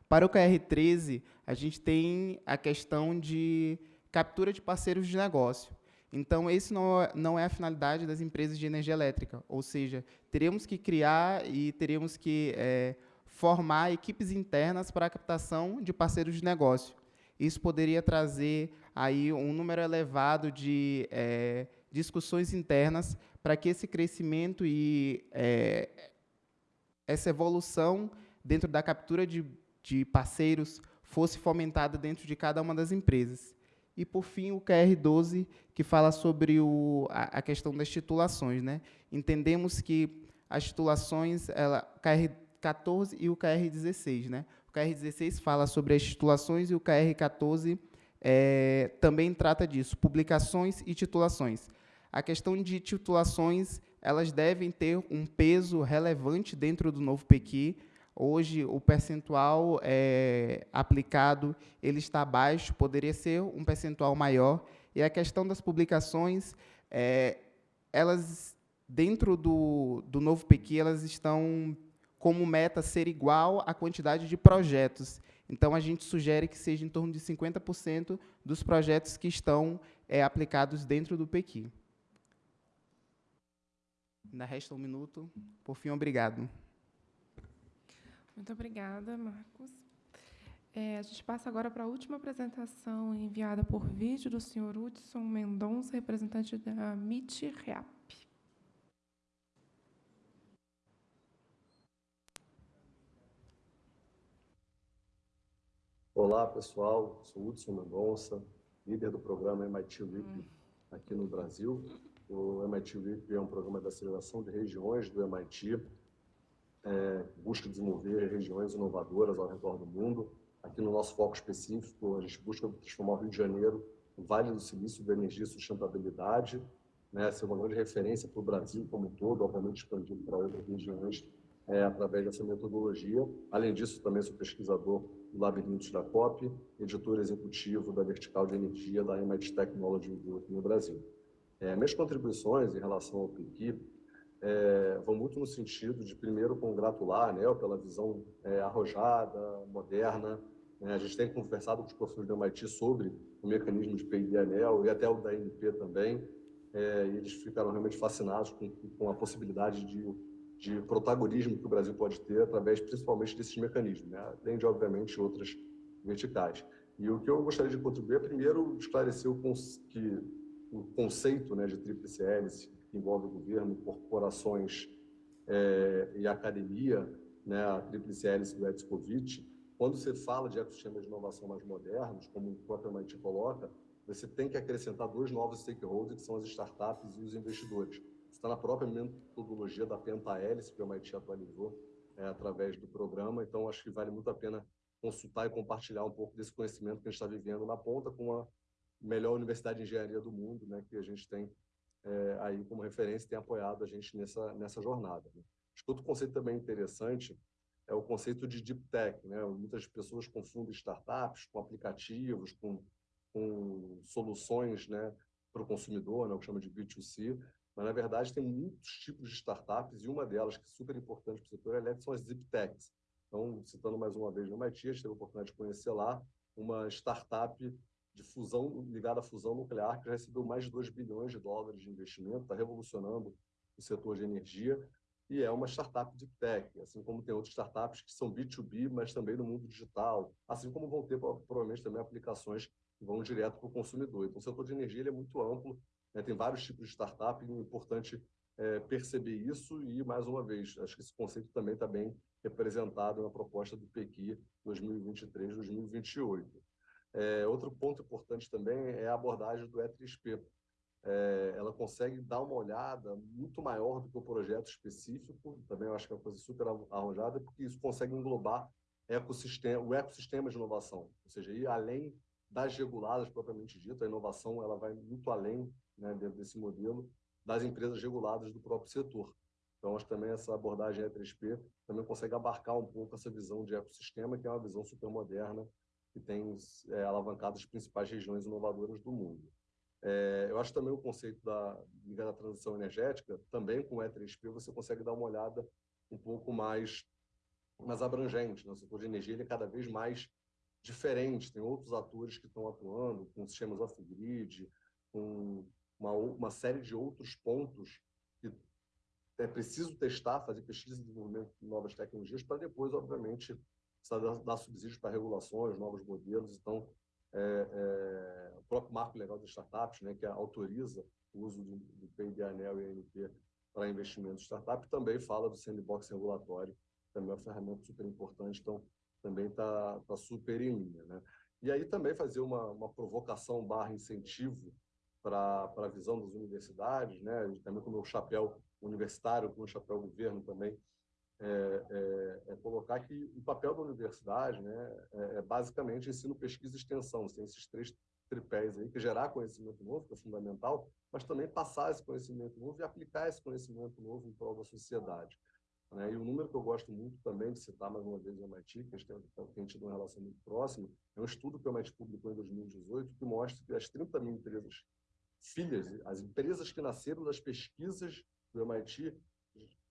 Para o KR13, a gente tem a questão de captura de parceiros de negócio. Então, esse não, é, não é a finalidade das empresas de energia elétrica, ou seja, teremos que criar e teremos que é, formar equipes internas para a captação de parceiros de negócio. Isso poderia trazer aí um número elevado de é, discussões internas para que esse crescimento e é, essa evolução dentro da captura de, de parceiros fosse fomentada dentro de cada uma das empresas. E, por fim, o QR12, que fala sobre o, a, a, questão das titulações. Né? Entendemos que as titulações, ela, o QR14 e o QR16. Né? O QR16 fala sobre as titulações e o QR14 é, também trata disso, publicações e titulações. A questão de titulações elas devem ter um peso relevante dentro do novo PQ. Hoje, o percentual é, aplicado ele está baixo, poderia ser um percentual maior. E a questão das publicações, é, elas, dentro do, do novo PQ, elas estão como meta ser igual à quantidade de projetos. Então, a gente sugere que seja em torno de 50% dos projetos que estão é, aplicados dentro do PQ. Ainda resta um minuto. Por fim, obrigado. Muito obrigada, Marcos. É, a gente passa agora para a última apresentação enviada por vídeo do senhor Hudson Mendonça, representante da MIT REAP. Olá, pessoal. Sou Hudson Mendonça, líder do programa MIT LIP hum. aqui no Brasil. O MIT LEAP é um programa de aceleração de regiões do MIT, é, busca desenvolver regiões inovadoras ao redor do mundo. Aqui no nosso foco específico, a gente busca transformar o Rio de Janeiro Vale do Silício da Energia e Sustentabilidade, né, ser uma grande referência para o Brasil como um todo, obviamente expandindo para outras regiões é, através dessa metodologia. Além disso, também sou pesquisador do Labirintos da COP, editor executivo da Vertical de Energia da MIT Technology Group no Brasil. É, minhas contribuições em relação ao PIC é, vão muito no sentido de, primeiro, congratular a né, pela visão é, arrojada, moderna. Né? A gente tem conversado com os professores do MIT sobre o mecanismo de PID ANEL e até o da NP também, é, e eles ficaram realmente fascinados com, com a possibilidade de de protagonismo que o Brasil pode ter através principalmente desses mecanismos, né? além de, obviamente, outras verticais. E o que eu gostaria de contribuir é, primeiro, esclarecer o, que, o conceito né, de tríplice hélice, que envolve governo, corporações é, e academia, né, a tríplice hélice do Edscovitch, quando você fala de ecossistemas de inovação mais modernos, como o próprio MIT coloca, você tem que acrescentar dois novos stakeholders, que são as startups e os investidores está na própria metodologia da pentahélice que o MIT atualizou é, através do programa. Então, acho que vale muito a pena consultar e compartilhar um pouco desse conhecimento que a gente está vivendo na ponta com a melhor universidade de engenharia do mundo, né, que a gente tem é, aí como referência tem apoiado a gente nessa, nessa jornada. Né. Acho que outro conceito também interessante é o conceito de deep tech. Né? Muitas pessoas confundem startups com aplicativos, com, com soluções né, para o consumidor, né, o que chama de B2C, mas, na verdade, tem muitos tipos de startups e uma delas, que é super importante para o setor elétrico, são as Zip Techs. Então, citando mais uma vez no MIT, a gente teve a oportunidade de conhecer lá uma startup de fusão ligada à fusão nuclear que já recebeu mais de 2 bilhões de dólares de investimento, está revolucionando o setor de energia e é uma startup de tech, assim como tem outras startups que são B2B, mas também no mundo digital, assim como vão ter provavelmente também aplicações que vão direto para o consumidor. Então, o setor de energia é muito amplo né? Tem vários tipos de startup, e é importante é, perceber isso e, mais uma vez, acho que esse conceito também está bem representado na proposta do PEQI 2023-2028. É, outro ponto importante também é a abordagem do E3P. É, ela consegue dar uma olhada muito maior do que o projeto específico, também eu acho que é uma coisa super arrojada, porque isso consegue englobar ecossistema, o ecossistema de inovação, ou seja, ir além das reguladas propriamente dito, a inovação ela vai muito além né, dentro desse modelo das empresas reguladas do próprio setor. Então, acho que também essa abordagem E3P também consegue abarcar um pouco essa visão de ecossistema, que é uma visão super moderna, que tem é, alavancado as principais regiões inovadoras do mundo. É, eu acho também o conceito da liga da transição energética, também com o E3P, você consegue dar uma olhada um pouco mais, mais abrangente. Né? O setor de energia ele é cada vez mais diferente, tem outros atores que estão atuando, com sistemas off-grid, com uma, uma série de outros pontos que é preciso testar, fazer pesquisa e desenvolvimento de novas tecnologias para depois, obviamente, dar, dar subsídios para regulações, novos modelos. Então, é, é, o próprio marco legal das startups, né, que autoriza o uso do, do PID, ANEL e ANP para investimentos startup, também fala do sandbox regulatório, também é uma ferramenta super importante, então também está tá super em linha. Né? E aí também fazer uma, uma provocação barra incentivo para a visão das universidades, né? também com o meu chapéu universitário, com o chapéu governo também, é, é, é, colocar que o papel da universidade né, é, é, basicamente ensino, pesquisa e extensão. Tem esses três tripés aí, que gerar conhecimento novo, que é fundamental, mas também passar esse conhecimento novo e aplicar esse conhecimento novo em prol da sociedade. Né? E o número que eu gosto muito também de citar, mais uma vez, o MIT, que a gente tem, tem tido uma relação muito próxima, é um estudo que o MIT publicou em 2018, que mostra que as 30 mil empresas filhas, as empresas que nasceram das pesquisas do MIT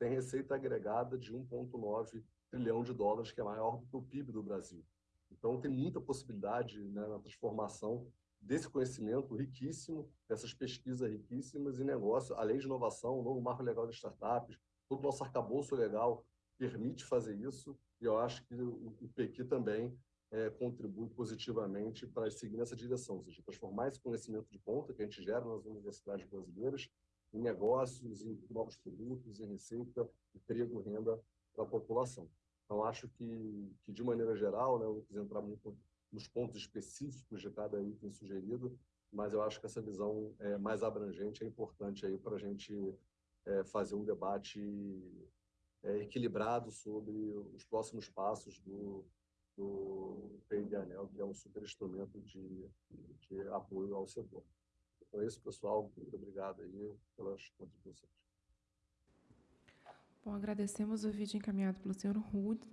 têm receita agregada de 1,9 trilhão de dólares, que é maior do que o PIB do Brasil. Então, tem muita possibilidade né, na transformação desse conhecimento riquíssimo, dessas pesquisas riquíssimas e negócio, a lei de inovação, o novo marco legal de startups, todo o nosso arcabouço legal permite fazer isso, e eu acho que o, o PQ também é, contribui positivamente para seguir nessa direção, ou seja, transformar esse conhecimento de ponta que a gente gera nas universidades brasileiras em negócios, em novos produtos, em receita, emprego, renda para a população. Então, acho que, que de maneira geral, né, eu não quis entrar muito nos pontos específicos de cada item sugerido, mas eu acho que essa visão é, mais abrangente é importante aí para a gente é, fazer um debate é, equilibrado sobre os próximos passos do, do Anel, que é um super instrumento de, de apoio ao setor. Então é isso, pessoal. Muito obrigado aí pelas contribuições. Bom, agradecemos o vídeo encaminhado pelo senhor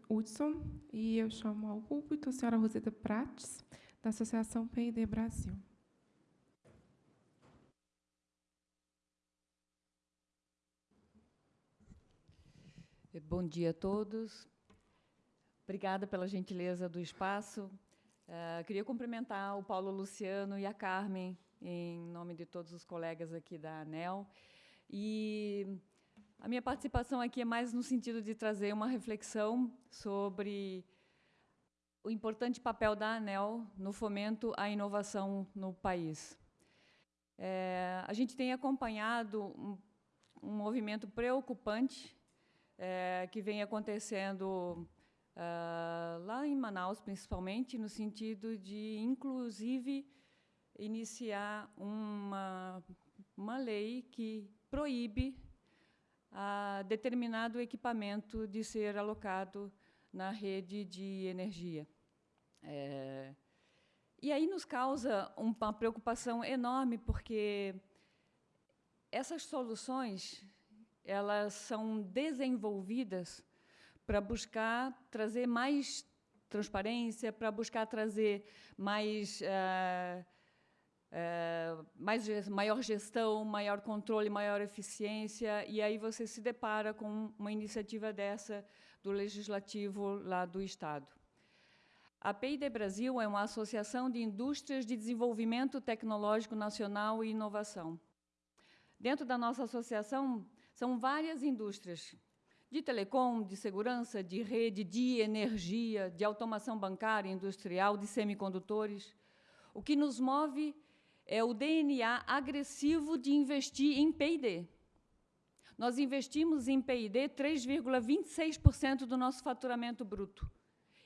Hudson e eu chamo ao púlpito a senhora Roseta Prates, da Associação PID Brasil. Bom dia a todos. Obrigada pela gentileza do espaço. Uh, queria cumprimentar o Paulo Luciano e a Carmen, em nome de todos os colegas aqui da ANEL. E a minha participação aqui é mais no sentido de trazer uma reflexão sobre o importante papel da ANEL no fomento à inovação no país. É, a gente tem acompanhado um, um movimento preocupante é, que vem acontecendo uh, lá em Manaus, principalmente, no sentido de, inclusive, iniciar uma, uma lei que proíbe a determinado equipamento de ser alocado na rede de energia. É, e aí nos causa uma preocupação enorme, porque essas soluções elas são desenvolvidas para buscar trazer mais transparência, para buscar trazer mais, uh, uh, mais maior gestão, maior controle, maior eficiência, e aí você se depara com uma iniciativa dessa do legislativo lá do estado. A PID Brasil é uma associação de indústrias de desenvolvimento tecnológico nacional e inovação. Dentro da nossa associação, são várias indústrias de telecom, de segurança, de rede, de energia, de automação bancária, industrial, de semicondutores. O que nos move é o DNA agressivo de investir em P&D. Nós investimos em P&D 3,26% do nosso faturamento bruto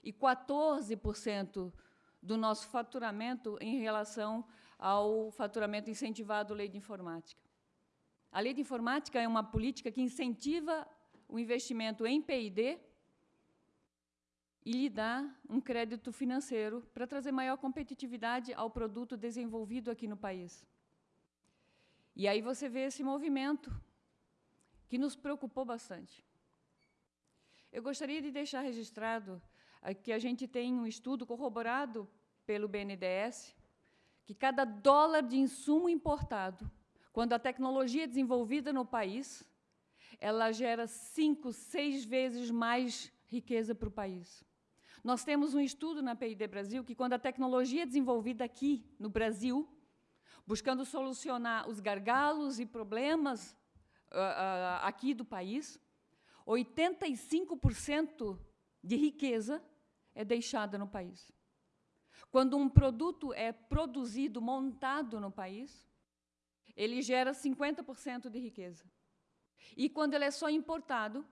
e 14% do nosso faturamento em relação ao faturamento incentivado lei de informática. A lei de informática é uma política que incentiva o investimento em P&D e lhe dá um crédito financeiro para trazer maior competitividade ao produto desenvolvido aqui no país. E aí você vê esse movimento que nos preocupou bastante. Eu gostaria de deixar registrado que a gente tem um estudo corroborado pelo BNDES que cada dólar de insumo importado quando a tecnologia é desenvolvida no país, ela gera cinco, seis vezes mais riqueza para o país. Nós temos um estudo na PID Brasil que, quando a tecnologia é desenvolvida aqui, no Brasil, buscando solucionar os gargalos e problemas uh, uh, aqui do país, 85% de riqueza é deixada no país. Quando um produto é produzido, montado no país, ele gera 50% de riqueza. E quando ele é só importado,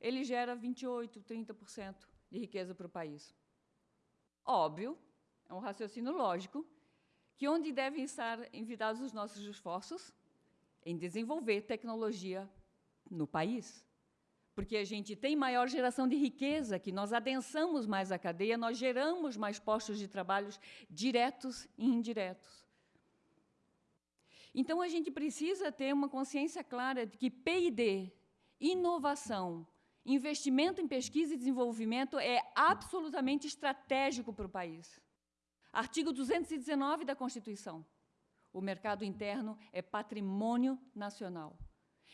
ele gera 28%, 30% de riqueza para o país. Óbvio, é um raciocínio lógico, que onde devem estar envidados os nossos esforços? Em desenvolver tecnologia no país. Porque a gente tem maior geração de riqueza, que nós adensamos mais a cadeia, nós geramos mais postos de trabalho diretos e indiretos. Então, a gente precisa ter uma consciência clara de que P&D, inovação, investimento em pesquisa e desenvolvimento é absolutamente estratégico para o país. Artigo 219 da Constituição. O mercado interno é patrimônio nacional.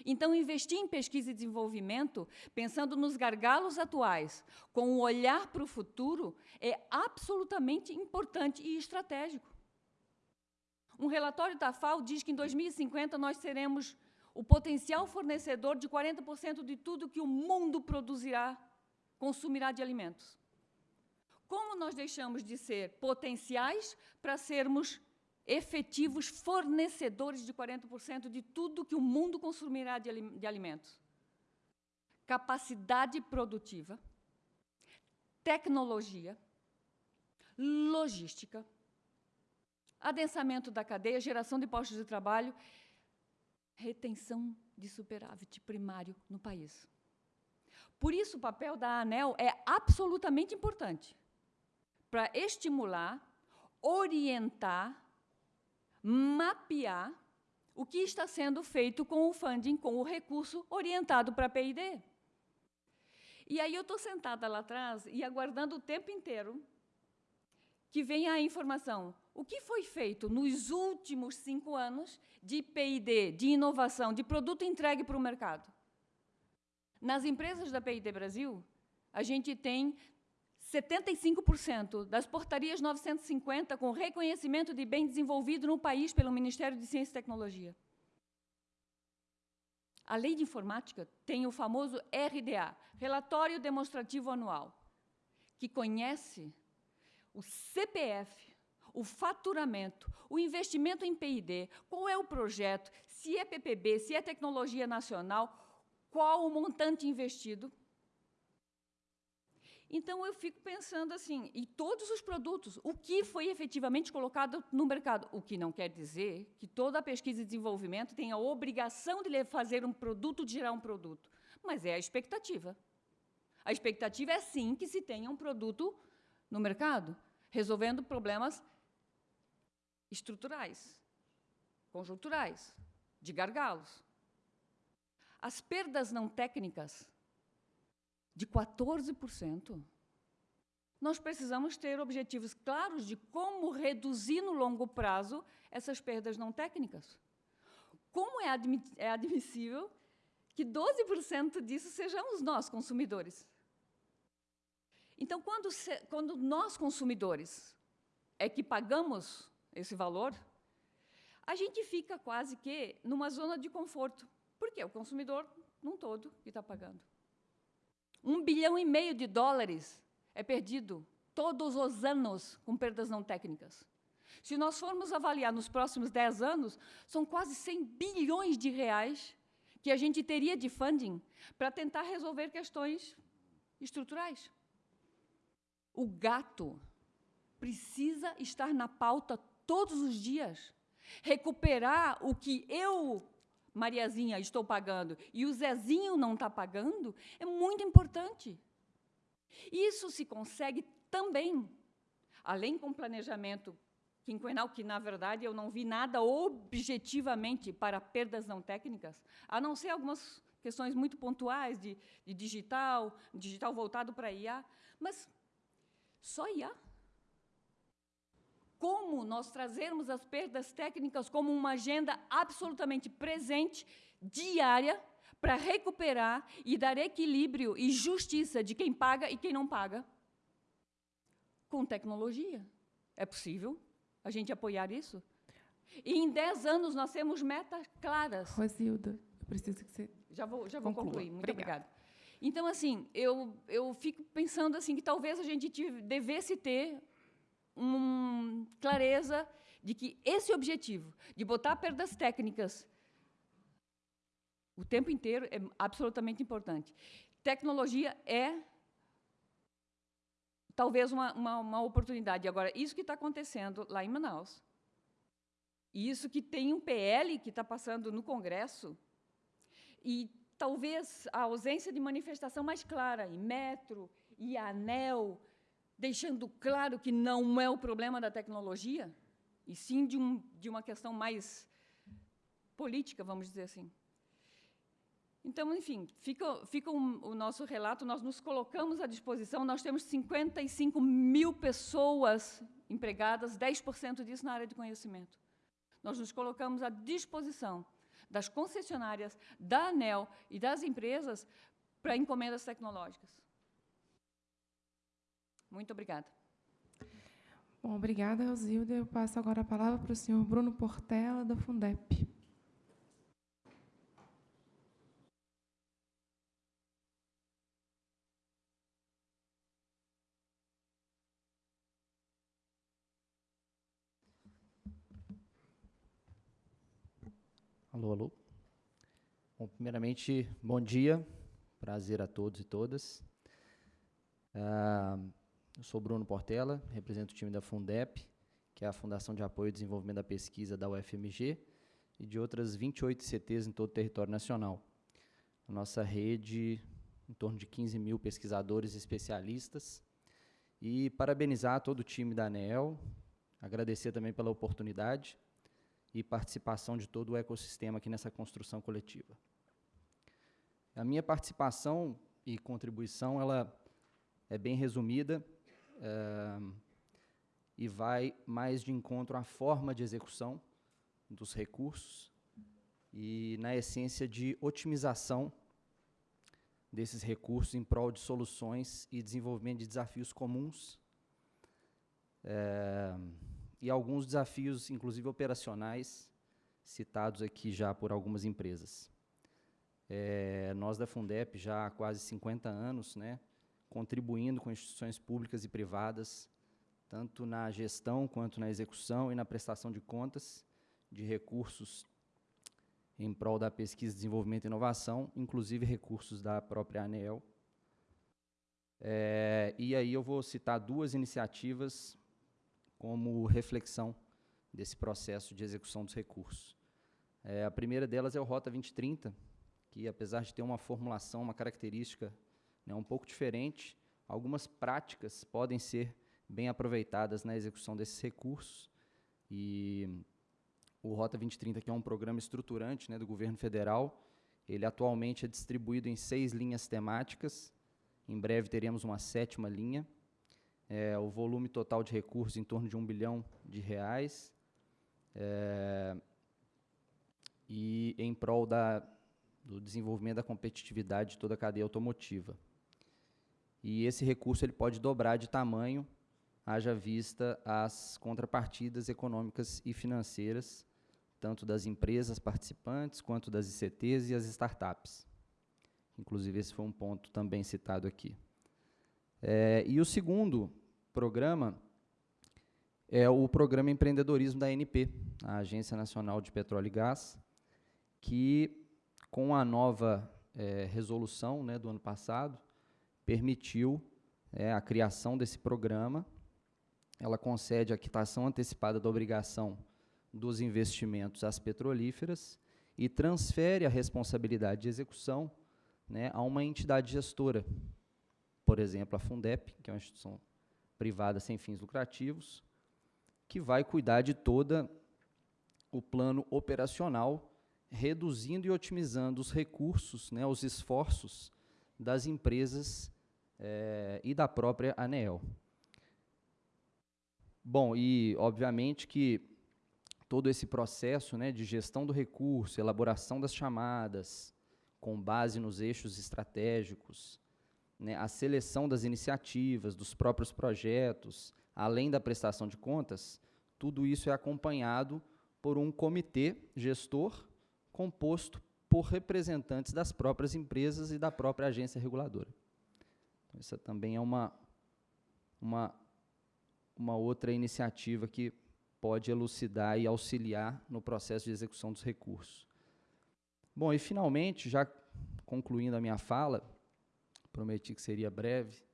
Então, investir em pesquisa e desenvolvimento, pensando nos gargalos atuais, com um olhar para o futuro, é absolutamente importante e estratégico. Um relatório da FAO diz que em 2050 nós seremos o potencial fornecedor de 40% de tudo que o mundo produzirá, consumirá de alimentos. Como nós deixamos de ser potenciais para sermos efetivos fornecedores de 40% de tudo que o mundo consumirá de, alimentos? Capacidade produtiva, tecnologia, logística, adensamento da cadeia, geração de postos de trabalho, retenção de superávit primário no país. Por isso, o papel da ANEL é absolutamente importante. para estimular, orientar, mapear o que está sendo feito com o funding, com o recurso orientado para a PID. E aí eu estou sentada lá atrás e aguardando o tempo inteiro que venha a informação. O que foi feito nos últimos cinco anos de PID, de inovação, de produto entregue para o mercado? Nas empresas da PID Brasil, a gente tem 75% das portarias 950 com reconhecimento de bem desenvolvido no país pelo Ministério de Ciência e Tecnologia. A lei de informática tem o famoso RDA, Relatório Demonstrativo Anual, que conhece o CPF, o faturamento, o investimento em PID, qual é o projeto, se é PPB, se é tecnologia nacional, qual o montante investido, então, eu fico pensando assim, e todos os produtos, o que foi efetivamente colocado no mercado? O que não quer dizer que toda a pesquisa e desenvolvimento tem a obrigação de fazer um produto, de gerar um produto, mas é a expectativa. A expectativa é, sim, que se tenha um produto no mercado, resolvendo problemas estruturais, conjunturais, de gargalos. As perdas não técnicas de 14%. Nós precisamos ter objetivos claros de como reduzir no longo prazo essas perdas não técnicas. Como é, é admissível que 12% disso sejamos nós, consumidores? Então, quando, quando nós, consumidores, é que pagamos esse valor, a gente fica quase que numa zona de conforto. Porque o consumidor, num todo, que está pagando. Um bilhão e meio de dólares é perdido todos os anos com perdas não técnicas. Se nós formos avaliar nos próximos 10 anos, são quase 100 bilhões de reais que a gente teria de funding para tentar resolver questões estruturais. O gato precisa estar na pauta todos os dias. Recuperar o que eu Mariazinha, estou pagando, e o Zezinho não está pagando, é muito importante. Isso se consegue também, além com planejamento quinquenal, que, na verdade, eu não vi nada objetivamente para perdas não técnicas, a não ser algumas questões muito pontuais de, de digital, digital voltado para IA, mas só IA como nós trazermos as perdas técnicas como uma agenda absolutamente presente, diária, para recuperar e dar equilíbrio e justiça de quem paga e quem não paga. Com tecnologia. É possível a gente apoiar isso? E em 10 anos nós temos metas claras. Rosilda, eu preciso que você. Já vou, já vou concluir. Muito obrigada. obrigada. Então, assim, eu, eu fico pensando assim que talvez a gente devesse ter uma clareza de que esse objetivo de botar perdas técnicas o tempo inteiro é absolutamente importante. Tecnologia é talvez uma, uma, uma oportunidade. Agora, isso que está acontecendo lá em Manaus, e isso que tem um PL que está passando no Congresso, e talvez a ausência de manifestação mais clara em metro e anel, deixando claro que não é o problema da tecnologia, e sim de, um, de uma questão mais política, vamos dizer assim. Então, enfim, fica, fica um, o nosso relato, nós nos colocamos à disposição, nós temos 55 mil pessoas empregadas, 10% disso na área de conhecimento. Nós nos colocamos à disposição das concessionárias, da ANEL e das empresas para encomendas tecnológicas. Muito obrigada. Bom, obrigada, Rosilda. Eu passo agora a palavra para o senhor Bruno Portela, da Fundep. Alô, alô. Bom, primeiramente, bom dia. Prazer a todos e todas. Ah, eu sou Bruno Portela, represento o time da Fundep, que é a Fundação de Apoio e Desenvolvimento da Pesquisa da UFMG, e de outras 28 CTs em todo o território nacional. A nossa rede, em torno de 15 mil pesquisadores e especialistas, E parabenizar todo o time da ANEL, agradecer também pela oportunidade e participação de todo o ecossistema aqui nessa construção coletiva. A minha participação e contribuição ela é bem resumida é, e vai mais de encontro à forma de execução dos recursos e, na essência, de otimização desses recursos em prol de soluções e desenvolvimento de desafios comuns é, e alguns desafios, inclusive operacionais, citados aqui já por algumas empresas. É, nós da Fundep já há quase 50 anos, né, contribuindo com instituições públicas e privadas, tanto na gestão quanto na execução e na prestação de contas de recursos em prol da pesquisa, desenvolvimento e inovação, inclusive recursos da própria ANEEL. É, e aí eu vou citar duas iniciativas como reflexão desse processo de execução dos recursos. É, a primeira delas é o Rota 2030, que apesar de ter uma formulação, uma característica né, um pouco diferente, algumas práticas podem ser bem aproveitadas na execução desses recursos. E o Rota 2030, que é um programa estruturante né, do governo federal, ele atualmente é distribuído em seis linhas temáticas. Em breve teremos uma sétima linha. É, o volume total de recursos em torno de um bilhão de reais. É, e em prol da do desenvolvimento da competitividade de toda a cadeia automotiva. E esse recurso ele pode dobrar de tamanho, haja vista as contrapartidas econômicas e financeiras, tanto das empresas participantes, quanto das ICTs e as startups. Inclusive, esse foi um ponto também citado aqui. É, e o segundo programa é o Programa Empreendedorismo da ANP, a Agência Nacional de Petróleo e Gás, que com a nova é, resolução né, do ano passado, permitiu é, a criação desse programa. Ela concede a quitação antecipada da obrigação dos investimentos às petrolíferas e transfere a responsabilidade de execução né, a uma entidade gestora, por exemplo, a Fundep, que é uma instituição privada sem fins lucrativos, que vai cuidar de toda o plano operacional reduzindo e otimizando os recursos, né, os esforços das empresas é, e da própria ANEEL. Bom, e obviamente que todo esse processo né, de gestão do recurso, elaboração das chamadas, com base nos eixos estratégicos, né, a seleção das iniciativas, dos próprios projetos, além da prestação de contas, tudo isso é acompanhado por um comitê gestor composto por representantes das próprias empresas e da própria agência reguladora. Então, essa também é uma, uma, uma outra iniciativa que pode elucidar e auxiliar no processo de execução dos recursos. Bom, e finalmente, já concluindo a minha fala, prometi que seria breve,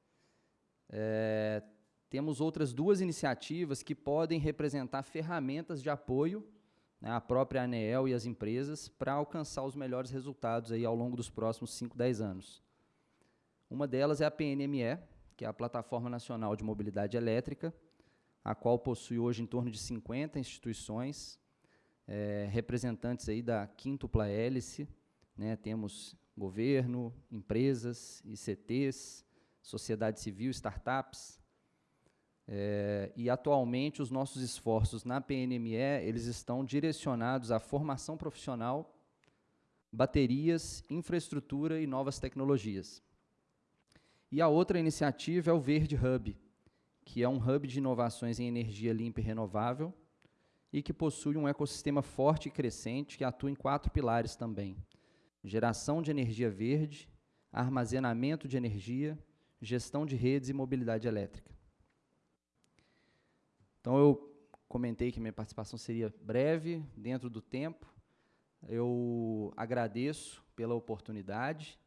é, temos outras duas iniciativas que podem representar ferramentas de apoio né, a própria ANEEL e as empresas para alcançar os melhores resultados aí ao longo dos próximos 5, 10 anos. Uma delas é a PNME, que é a Plataforma Nacional de Mobilidade Elétrica, a qual possui hoje em torno de 50 instituições, é, representantes aí da quíntupla hélice, né, temos governo, empresas, ICTs, sociedade civil, startups, é, e atualmente os nossos esforços na PNME eles estão direcionados à formação profissional, baterias, infraestrutura e novas tecnologias. E a outra iniciativa é o Verde Hub, que é um hub de inovações em energia limpa e renovável e que possui um ecossistema forte e crescente que atua em quatro pilares também: geração de energia verde, armazenamento de energia, gestão de redes e mobilidade elétrica. Então, eu comentei que minha participação seria breve, dentro do tempo. Eu agradeço pela oportunidade,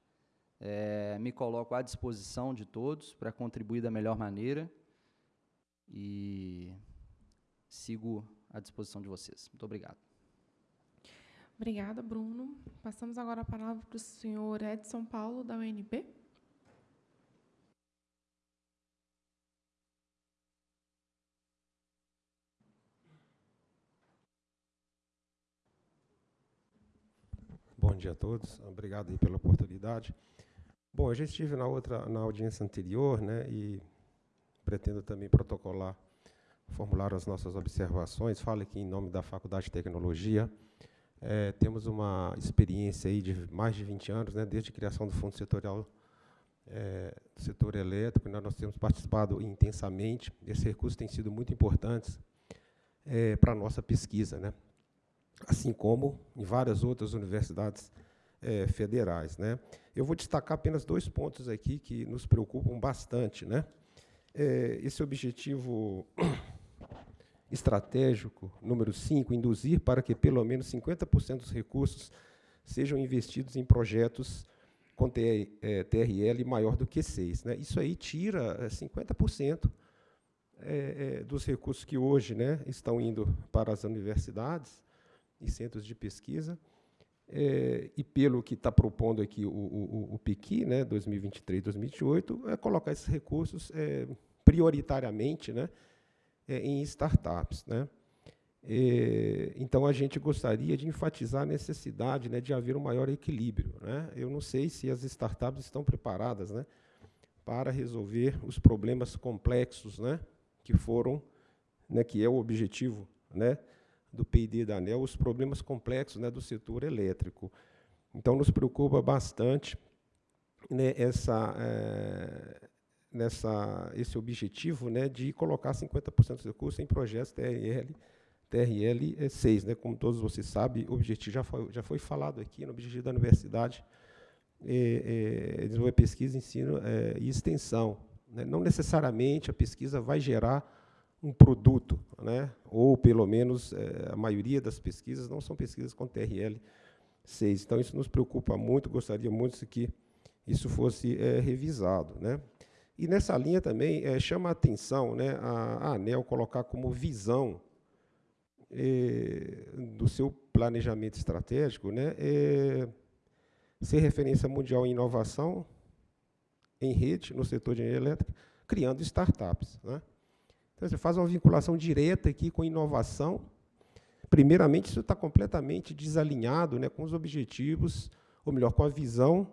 é, me coloco à disposição de todos para contribuir da melhor maneira e sigo à disposição de vocês. Muito obrigado. Obrigada, Bruno. Passamos agora a palavra para o senhor Edson Paulo, da UNB. Bom dia a todos. Obrigado pela oportunidade. Bom, eu já estive na outra, na audiência anterior, né, e pretendo também protocolar, formular as nossas observações. Falo aqui em nome da Faculdade de Tecnologia. É, temos uma experiência aí de mais de 20 anos, né, desde a criação do Fundo Setorial é, do Setor Elétrico, nós, nós temos participado intensamente. Esses recursos têm sido muito importantes é, para a nossa pesquisa, né, assim como em várias outras universidades é, federais. Né. Eu vou destacar apenas dois pontos aqui que nos preocupam bastante. Né. É, esse objetivo estratégico, número 5, induzir para que pelo menos 50% dos recursos sejam investidos em projetos com TRL é, maior do que 6. Né? Isso aí tira 50% é, é, dos recursos que hoje né, estão indo para as universidades e centros de pesquisa, é, e pelo que está propondo aqui o, o, o PIQui, né, 2023-2028, é colocar esses recursos é, prioritariamente né, é, em startups. Né. Então, a gente gostaria de enfatizar a necessidade né, de haver um maior equilíbrio. Né. Eu não sei se as startups estão preparadas né, para resolver os problemas complexos né, que foram, né, que é o objetivo né, do P&D da ANEL, os problemas complexos né, do setor elétrico. Então, nos preocupa bastante né, essa, é, nessa, esse objetivo né, de colocar 50% dos recursos em projetos TRL, TRL 6. Né, como todos vocês sabem, o objetivo já foi, já foi falado aqui, no objetivo da universidade, é, é, desenvolver pesquisa, ensino e extensão. Né. Não necessariamente a pesquisa vai gerar um produto, né? ou pelo menos é, a maioria das pesquisas não são pesquisas com TRL 6. Então, isso nos preocupa muito, gostaria muito que isso fosse é, revisado. Né? E nessa linha também é, chama a atenção né, a, a ANEL colocar como visão do seu planejamento estratégico né, ser referência mundial em inovação em rede, no setor de energia elétrica, criando startups. Né? Então, você faz uma vinculação direta aqui com inovação. Primeiramente, isso está completamente desalinhado né, com os objetivos, ou melhor, com a visão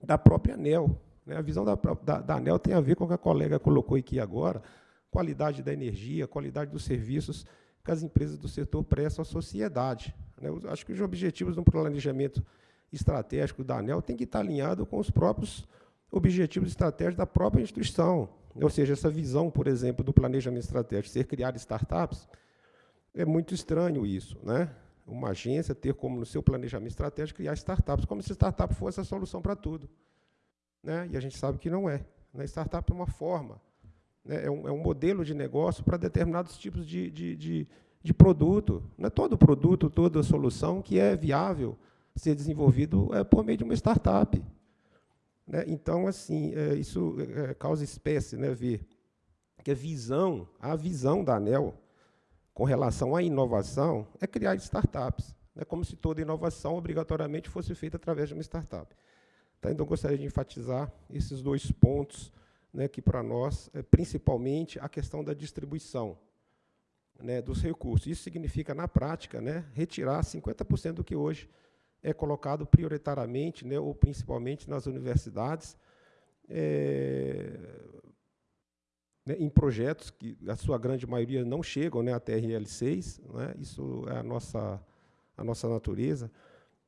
da própria ANEL. Né? A visão da, da, da ANEL tem a ver com o que a colega colocou aqui agora, qualidade da energia, qualidade dos serviços que as empresas do setor prestam à sociedade. Né? Eu acho que os objetivos do planejamento estratégico da ANEL têm que estar alinhados com os próprios objetivos estratégicos da própria instituição. Ou seja, essa visão, por exemplo, do planejamento estratégico ser criar startups, é muito estranho isso. Né? Uma agência ter como no seu planejamento estratégico criar startups, como se startup fosse a solução para tudo. Né? E a gente sabe que não é. Né? Startup é uma forma, né? é, um, é um modelo de negócio para determinados tipos de, de, de, de produto. Não é todo produto, toda solução que é viável ser desenvolvido é por meio de uma startup. Né? Então, assim, é, isso é, causa espécie né, ver que a visão, a visão da ANEL com relação à inovação é criar startups. É como se toda inovação obrigatoriamente fosse feita através de uma startup. Tá? Então, gostaria de enfatizar esses dois pontos, né, que para nós, é principalmente a questão da distribuição né, dos recursos. Isso significa, na prática, né, retirar 50% do que hoje é colocado prioritariamente, né, ou principalmente nas universidades, é, né, em projetos que a sua grande maioria não chegam né, à TRL6, né, isso é a nossa, a nossa natureza.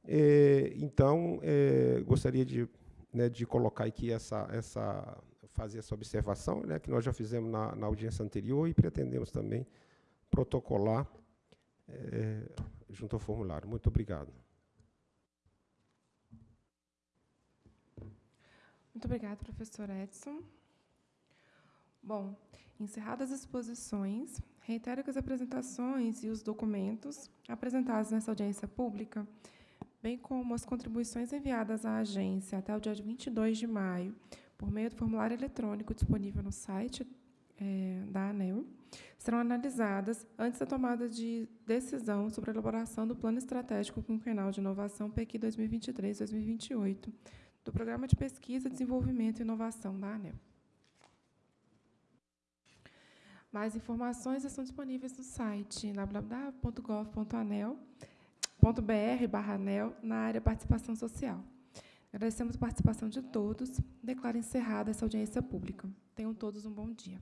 É, então, é, gostaria de, né, de colocar aqui essa, essa, fazer essa observação, né, que nós já fizemos na, na audiência anterior e pretendemos também protocolar é, junto ao formulário. Muito obrigado. Muito obrigada, professor Edson. Bom, encerradas as exposições, reitero que as apresentações e os documentos apresentados nessa audiência pública, bem como as contribuições enviadas à agência até o dia 22 de maio, por meio do formulário eletrônico disponível no site é, da ANEL, serão analisadas antes da tomada de decisão sobre a elaboração do Plano Estratégico Quinquenal de Inovação PEC 2023-2028, do Programa de Pesquisa, Desenvolvimento e Inovação da ANEL. Mais informações estão disponíveis no site www.gov.anel barra anel na área participação social. Agradecemos a participação de todos. Declaro encerrada essa audiência pública. Tenham todos um bom dia.